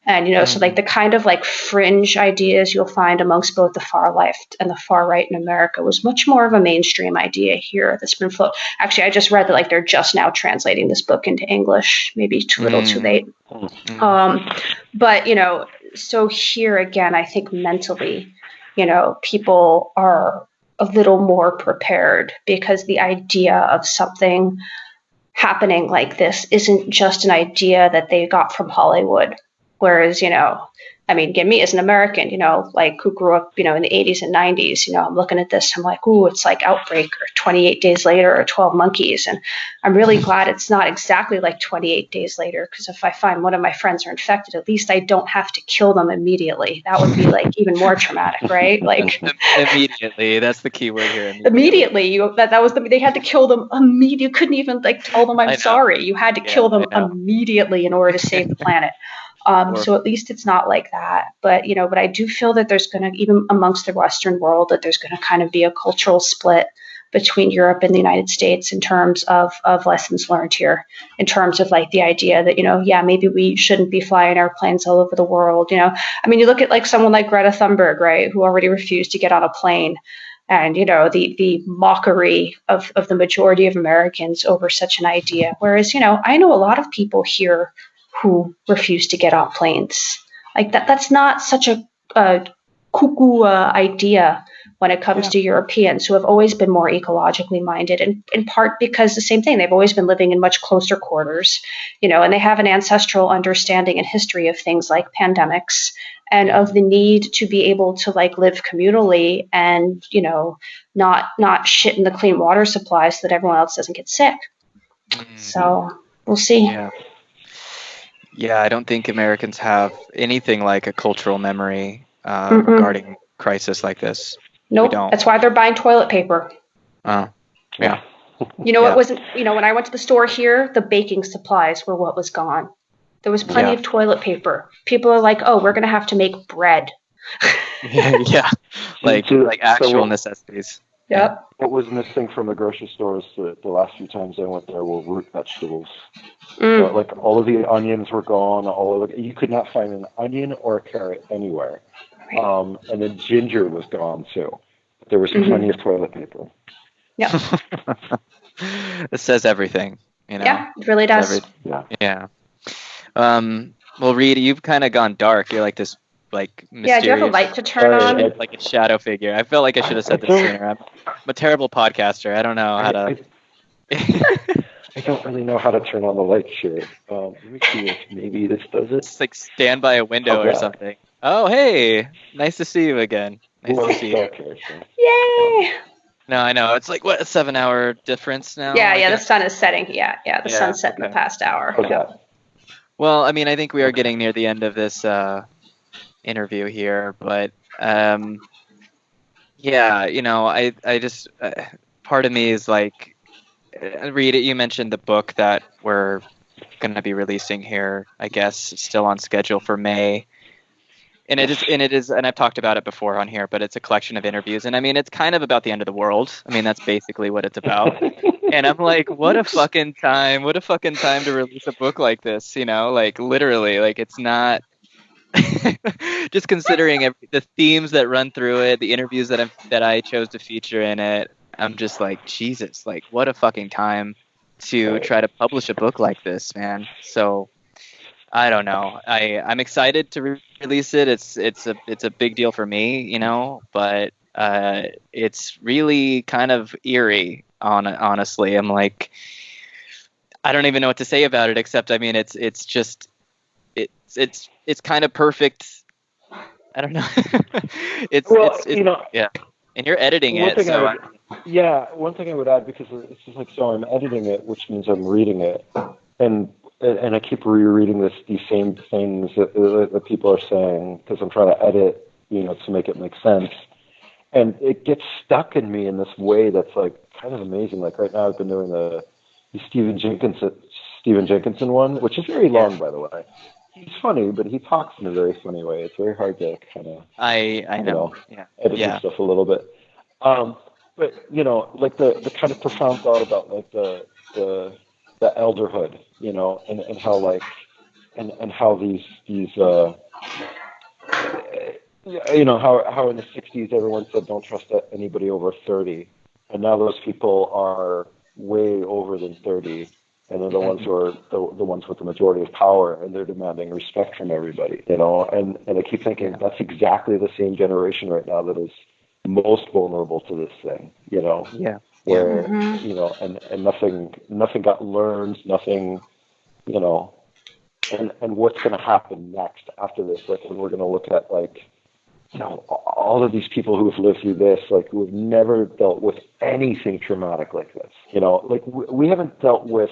S4: And you know, mm-hmm. so like the kind of like fringe ideas you'll find amongst both the far left and the far right in America was much more of a mainstream idea here that's been float. Actually, I just read that like they're just now translating this book into English, maybe too little, mm-hmm. too late. Mm-hmm. Um, but you know, so here again, I think mentally, you know, people are a little more prepared because the idea of something happening like this isn't just an idea that they got from Hollywood. Whereas, you know, I mean, again, me as an American, you know, like who grew up, you know, in the 80s and 90s, you know, I'm looking at this, I'm like, ooh, it's like Outbreak or 28 Days Later or 12 Monkeys. And I'm really mm-hmm. glad it's not exactly like 28 Days Later, because if I find one of my friends are infected, at least I don't have to kill them immediately. That would be like even more traumatic, right? Like
S1: immediately. That's the key word here.
S4: Immediately. immediately you that, that was the they had to kill them immediately. You couldn't even like tell them I'm sorry. You had to yeah, kill them immediately in order to save the planet. Um, so at least it's not like that. But you know, but I do feel that there's going to even amongst the Western world that there's going to kind of be a cultural split between Europe and the United States in terms of of lessons learned here, in terms of like the idea that you know, yeah, maybe we shouldn't be flying airplanes all over the world. You know, I mean, you look at like someone like Greta Thunberg, right, who already refused to get on a plane and you know the the mockery of, of the majority of Americans over such an idea. Whereas you know I know a lot of people here who refuse to get on planes. Like that, that's not such a, a cuckoo uh, idea when it comes
S1: Yeah.
S4: to Europeans who have always been more ecologically minded, and in part because the same thing, they've always been living in much closer quarters, you know, and they have an ancestral understanding and history of things like pandemics and of the need to be able to like live communally and you know not not shit in the clean water supply so that everyone else doesn't get sick. So we'll see.
S1: Yeah. Yeah, I don't think Americans have anything like a cultural memory uh,
S4: Mm-mm.
S1: regarding crisis like this.
S4: Nope.
S1: don't.
S4: That's why they're buying toilet paper.
S1: Oh, yeah.
S4: You know,
S1: Yeah.
S4: it wasn't, you know, when I went to the store here, the baking supplies were what was gone. There was plenty
S1: Yeah.
S4: of toilet paper. People are like, oh, we're going to have to make bread.
S1: yeah, like like actual
S3: so-
S1: necessities.
S4: Yep.
S3: What was missing from the grocery stores the, the last few times I went there were root vegetables.
S4: Mm.
S3: So, like all of the onions were gone. All of the, you could not find an onion or a carrot anywhere.
S4: Right.
S3: Um, and then ginger was gone too. There was
S4: Mhm.
S3: plenty of toilet paper. Yeah.
S1: it says everything, you know.
S4: Yeah, it really does.
S1: every-
S3: Yeah.
S1: yeah. Um. Well, Rhyd, you've kind of gone dark. You're like this, like mysterious,
S4: Yeah, do you have a light to turn
S3: Uh,
S4: on?
S3: yeah.
S1: like a shadow figure. I felt like I should have said this sooner. I'm, I'm a terrible podcaster. I don't know how
S3: I,
S1: to.
S3: I, I don't really know how to turn on the light here. Um, let me see if maybe this does it.
S1: Just like stand by a window
S3: Oh,
S1: or
S3: yeah.
S1: something. Oh, hey, nice to see you again. Nice
S3: Well,
S1: to see you.
S3: okay, so-
S4: Yay!
S1: No, I know it's like what a seven-hour difference now.
S4: yeah,
S1: I
S4: yeah, the sun is setting. Yeah, yeah, the
S1: Yeah,
S4: sun's set in the past hour.
S3: Okay.
S1: Well, I mean, I think we are getting near the end of this uh, interview here, but um, yeah, you know, I I just uh, part of me is like, uh, read it. You mentioned the book that we're going to be releasing here. I guess still on schedule for May. And it is, and it is, and I've talked about it before on here, but it's a collection of interviews, and I mean, it's kind of about the end of the world. I mean, that's basically what it's about. and I'm like, what a fucking time! What a fucking time to release a book like this, you know? Like literally, like it's not. just considering every, the themes that run through it, the interviews that I that I chose to feature in it, I'm just like, Jesus, like what a fucking time to try to publish a book like this, man. So I don't know. I I'm excited to re- release it. It's it's a it's a big deal for me, you know, but uh, it's really kind of eerie. On honestly, I'm like, I don't even know what to say about it. Except, I mean, it's it's just it's it's it's kind of perfect. I don't know. it's
S3: well,
S1: it's, it's
S3: you know,
S1: and you're editing it, so
S3: would, yeah, one thing I would add because it's just like so I'm editing it, which means I'm reading it, and and I keep rereading this these same things that, that, that people are saying because I'm trying to edit, you know, to make it make sense, and it gets stuck in me in this way that's like kind of amazing. Like right now, I've been doing the, the Stephen Jenkinson Stephen Jenkinson one, which is very long, by the way. He's funny, but he talks in a very funny way. It's very hard to kind of
S1: I I
S3: you
S1: know.
S3: know,
S1: Yeah.
S3: edit
S1: Yeah.
S3: stuff a little bit. Um, but you know, like the the kind of profound thought about like the the the elderhood, you know, and, and how like and and how these these uh you know how how in the 60s everyone said don't trust anybody over 30 and now those people are way over than 30 and they're the ones who are the, the ones with the majority of power and they're demanding respect from everybody you know? And and i keep thinking that's exactly the same generation right now that is most vulnerable to this thing you know?
S1: Yeah.
S3: where
S4: Mhm.
S3: you know and and nothing nothing got learned nothing you know? And and what's going to happen next after this? Like when we're going to look at like you know all of these people who have lived through this like who have never dealt with anything traumatic like this you know like we, we haven't dealt with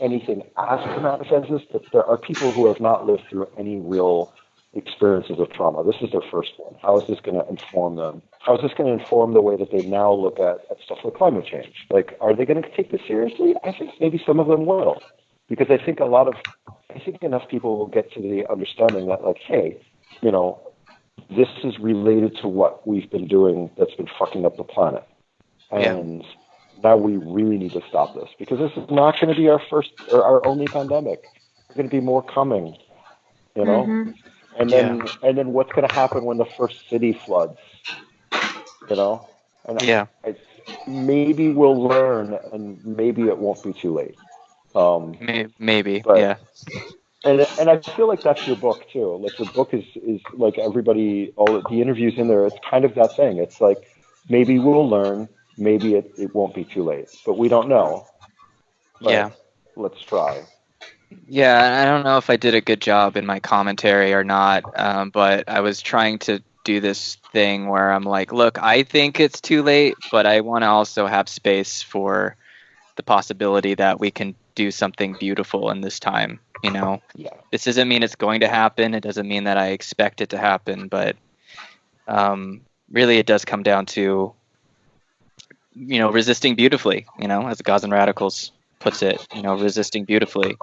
S3: anything as traumatic as this but there are people who have not lived through any real experiences of trauma. This is their first one. How is this going to inform them? How is this going to inform the way that they now look at, at stuff like climate change? Like are they going to take this seriously? I think maybe some of them will because i think a lot of i think enough people will get to the understanding that like hey you know this is related to what we've been doing that's been fucking up the planet.
S1: Yeah.
S3: And now we really need to stop this because this is not going to be our first or our only pandemic. There's going to be more coming, you know?
S4: Mhm.
S3: And then and then what's going to happen when the first city floods? You know? And
S1: Yeah.
S3: I, maybe we'll learn and maybe it won't be too late. Um,
S1: May- Maybe.
S3: But-
S1: yeah.
S3: And and I feel like that's your book too. Like your book is is like everybody, all the interviews in there. It's kind of that thing. It's like maybe we'll learn. Maybe it, it won't be too late, but we don't know. But
S1: Yeah.
S3: Let's try.
S1: Yeah, I don't know if I did a good job in my commentary or not, um, but I was trying to do this thing where I'm like, look, I think it's too late, but I want to also have space for the possibility that we can do something beautiful in this time. You know,
S3: Yeah.
S1: this doesn't mean it's going to happen. It doesn't mean that I expect it to happen, but um, really, it does come down to, you know, resisting beautifully. You know, as the and Radicals puts it, you know, resisting beautifully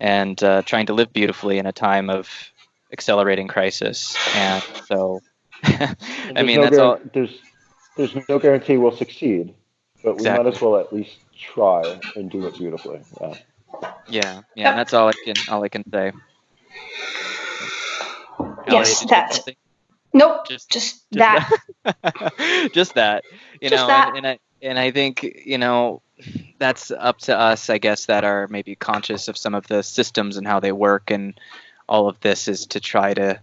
S1: and uh, trying to live beautifully in a time of accelerating crisis. And so, I mean,
S3: no
S1: that's all.
S3: There's there's no guarantee we'll succeed, but we
S1: Exactly.
S3: might as well at least try and do it beautifully. Yeah.
S1: Yeah, yeah, that's all I can all I can say.
S4: Yes,
S1: Elliot, did you have
S4: that. Nope,
S1: Just-
S4: just,
S1: just
S4: that.
S1: just that you
S4: Just
S1: know
S4: that.
S1: And, and i and i think you know that's up to us i guess that are maybe conscious of some of the systems and how they work and all of this is to try to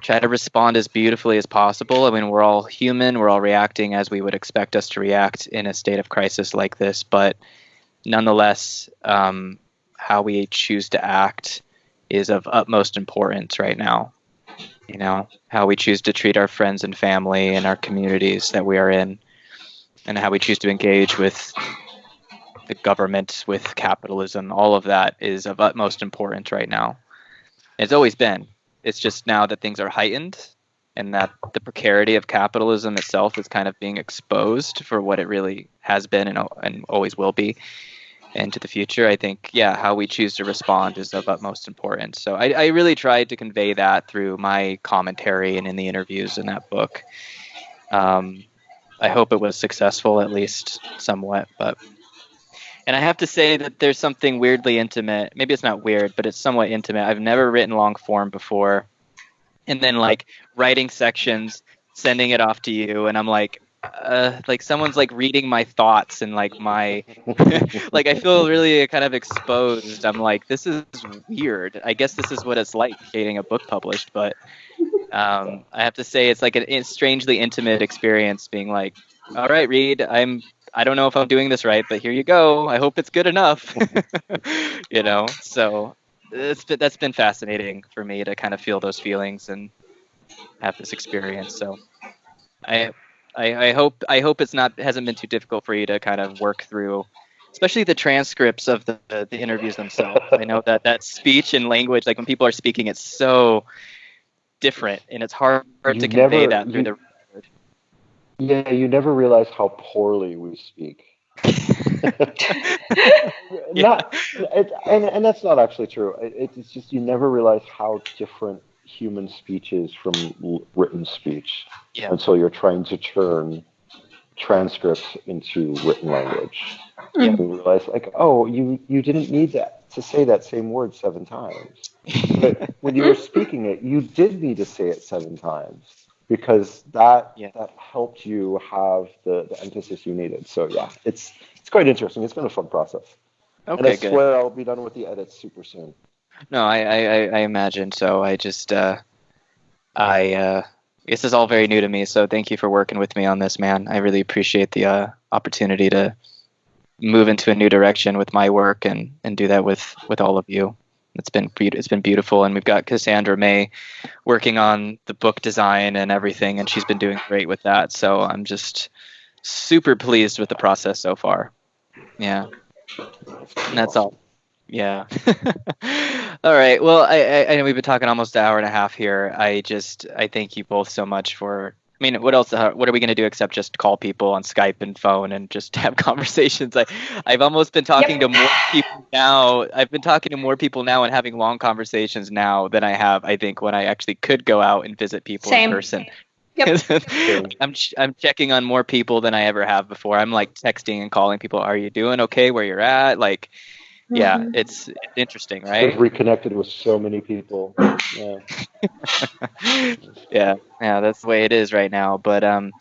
S1: try to respond as beautifully as possible. I mean we're all human. We're all reacting as we would expect us to react in a state of crisis like this. But nonetheless um, how we choose to act is of utmost importance right now. You know how we choose to treat our friends and family and our communities that we are in and how we choose to engage with the government with capitalism all of that is of utmost importance right now. It's always been it's just now that things are heightened and that the precarity of capitalism itself is kind of being exposed for what it really has been and, and always will be into the future i think yeah how we choose to respond is of utmost importance. So I, I really tried to convey that through my commentary and in the interviews in that book. Um, i hope it was successful at least somewhat but and i have to say that there's something weirdly intimate maybe it's not weird but it's somewhat intimate i've never written long form before and then like writing sections sending it off to you and i'm like uh, like someone's like reading my thoughts and like my like I feel really kind of exposed. I'm like, this is weird. I guess this is what it's like getting a book published, but um, I have to say it's like an, a strangely intimate experience. Being like, all right, Rhyd, I'm. I don't know if I'm doing this right, but here you go. I hope it's good enough. you know, so it's been, that's been fascinating for me to kind of feel those feelings and have this experience. So I I, I hope I hope it's not hasn't been too difficult for you to kind of work through, especially the transcripts of the, the, interviews themselves. I know that that speech and language, like when people are speaking, it's so different, and it's hard to convey
S3: never-
S1: that through
S3: you-
S1: the.
S3: Yeah, you never realize how poorly we speak. Not, it, and and that's not actually true. It, it's just you never realize how different human speech is from written speech
S1: Yeah.
S3: until you're trying to turn transcripts into written language.
S1: Yeah.
S3: You realize, like, oh, you you didn't need that to say that same word seven times. But when you were speaking it, you did need to say it seven times because that
S1: Yeah.
S3: that helped you have the, the emphasis you needed. So yeah, it's it's quite interesting. It's been a fun process. and I
S1: Okay, good.
S3: swear I'll be done with the edits super soon.
S1: No, I, I, I- I imagine so. I just, uh, I, uh, this is all very new to me. So thank you for working with me on this, man. I really appreciate the uh, opportunity to move into a new direction with my work and, and do that with, with all of you. It's been it's been beautiful, and we've got Cassandra May working on the book design and everything, and she's been doing great with that. So I'm just super pleased with the process so far. Yeah. And that's all. Yeah. all right. Well, I, I, I know we've been talking almost an hour and a half here. I just I thank you both so much for. I mean, what else? Uh, what are we going to do except just call people on Skype and phone and just have conversations? I, I've almost been talking
S4: Yep.
S1: to more people now. I've been talking to more people now and having long conversations now than I have. I think when I actually could go out and visit people
S4: Same.
S1: in person.
S4: Yep.
S1: I'm ch- I'm checking on more people than I ever have before. I'm like texting and calling people. Are you doing okay? Where you're at? Like, yeah,
S4: Mhm.
S1: it's, it's interesting,
S3: I've
S1: right?
S3: reconnected with so many people. Yeah.
S1: yeah, yeah, that's the way it is right now. But um,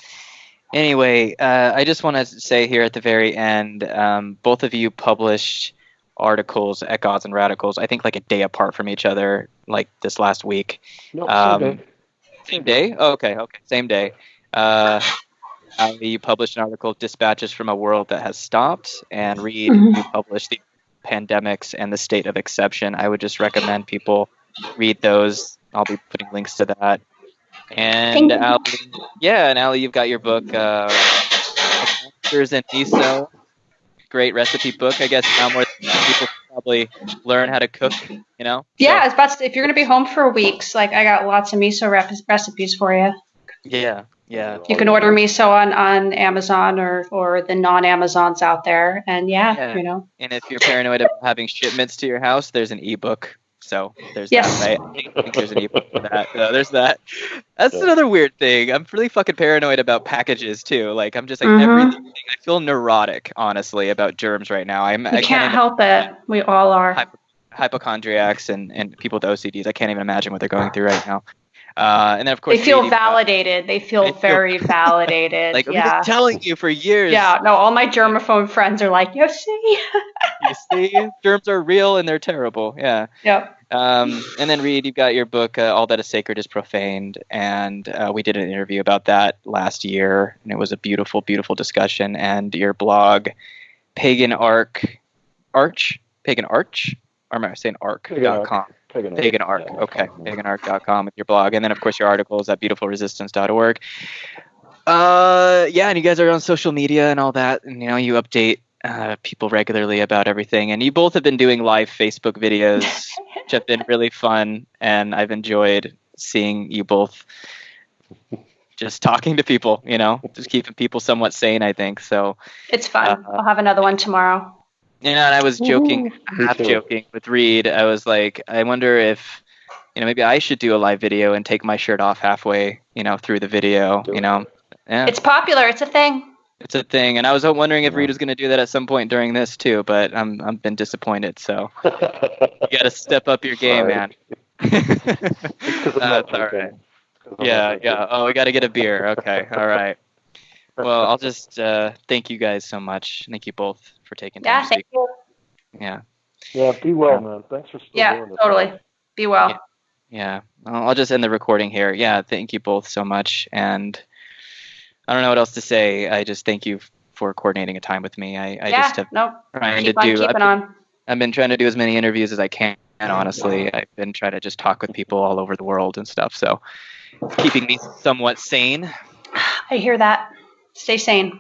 S1: anyway, uh, I just want to say here at the very end, um, both of you published articles at Gods and Radicals. I think like a day apart from each other, like this last week.
S3: No,
S1: Um,
S3: someday.
S1: Same day? Oh, okay, okay, same day. Uh, Ali, you published an article, Dispatches from a World That Has Stopped, and
S4: Rhyd,
S1: you published the pandemics and the state of exception. I would just recommend people read those. I'll be putting links to that. And Ali, yeah, and Ali, you've got your book, uh, Monsters and Miso. Great recipe book. I guess now more people probably learn how to cook. You know.
S4: Yeah,
S1: So-
S4: I about to, if you're gonna be home for weeks, like I got lots of miso rep- recipes for you.
S1: yeah. Yeah.
S4: You can order miso on on Amazon or or the non Amazons out there, and yeah,
S1: Yeah.
S4: you know,
S1: And if you're paranoid about having shipments to your house, there's an ebook. So there's
S4: Yes.
S1: that, right? I think there's an ebook for that. So there's that. That's
S3: Yeah.
S1: another weird thing. I'm really fucking paranoid about packages too. Like I'm just like
S4: Mhm.
S1: everything. I feel neurotic, honestly, about germs right now. I'm
S4: you
S1: I
S4: can't
S1: can't
S4: help it. We all are.
S1: Hypochondriacs and and people with OCDs. I can't even imagine what they're going through right now. Uh, and then of course
S4: They feel
S1: Rhyd,
S4: validated. They feel
S1: They feel-
S4: very validated.
S1: Like I've
S4: yeah.
S1: been telling you for years.
S4: Yeah, no, all my germaphobe friends are like, you see?
S1: You see, germs are real and they're terrible. Yeah.
S4: yep.
S1: Um, and then Rhyd, you've got your book, uh, All That Is Sacred Is Profaned, and uh, we did an interview about that last year, and it was a beautiful, beautiful discussion. And your blog, Pagan Arc, Arch, Pagan Arch, or am I saying arc.com?
S3: Pagan,
S1: Pagan Arch,
S3: Yeah,
S1: okay,
S3: yeah.
S1: paganarch.com with your blog, and then of course your articles at beautifulresistance.org. Uh, yeah, and you guys are on social media and all that, and you know you update uh, people regularly about everything, and you both have been doing live Facebook videos, which have been really fun, and I've enjoyed seeing you both just talking to people, you know, just keeping people somewhat sane. I think so.
S4: It's fun.
S1: Uh,
S4: I'll have another one tomorrow.
S1: You know, and I was joking,
S3: Me
S1: half
S3: too.
S1: joking with Rhyd. I was like, I wonder if, you know, maybe I should do a live video and take my shirt off halfway, you know, through the video.
S3: Do
S1: You
S3: it.
S1: know, yeah,
S4: It's popular. It's a thing.
S1: it's a thing. And I was wondering if Rhyd was going to do that at some point during this too, but I'm I've been disappointed. So you got to step up your game,
S3: Sorry.
S1: man.
S3: Because I'm
S1: That's all
S3: joking.
S1: right.
S3: 'Cause
S1: Yeah, yeah. Oh, we got to get a beer. Okay, all right. Well, I'll just uh, thank you guys so much. Thank you both for taking time
S4: Yeah,
S1: to
S4: thank you.
S1: Yeah.
S3: Yeah, be well, man. Thanks for still
S4: Yeah,
S3: doing this.
S4: totally. Be well.
S1: Yeah. Yeah, I'll I'll just end the recording here. Yeah, thank you both so much, and I don't know what else to say. I just thank you for coordinating a time with me. I, I
S4: yeah,
S1: just have
S4: no,
S1: trying
S4: keep
S1: to
S4: on
S1: do.
S4: keeping
S1: I've,
S4: on.
S1: I've been trying to do as many interviews as I can. Honestly, I've been trying to just talk with people all over the world and stuff. So, keeping me somewhat sane.
S4: I hear that. Stay sane.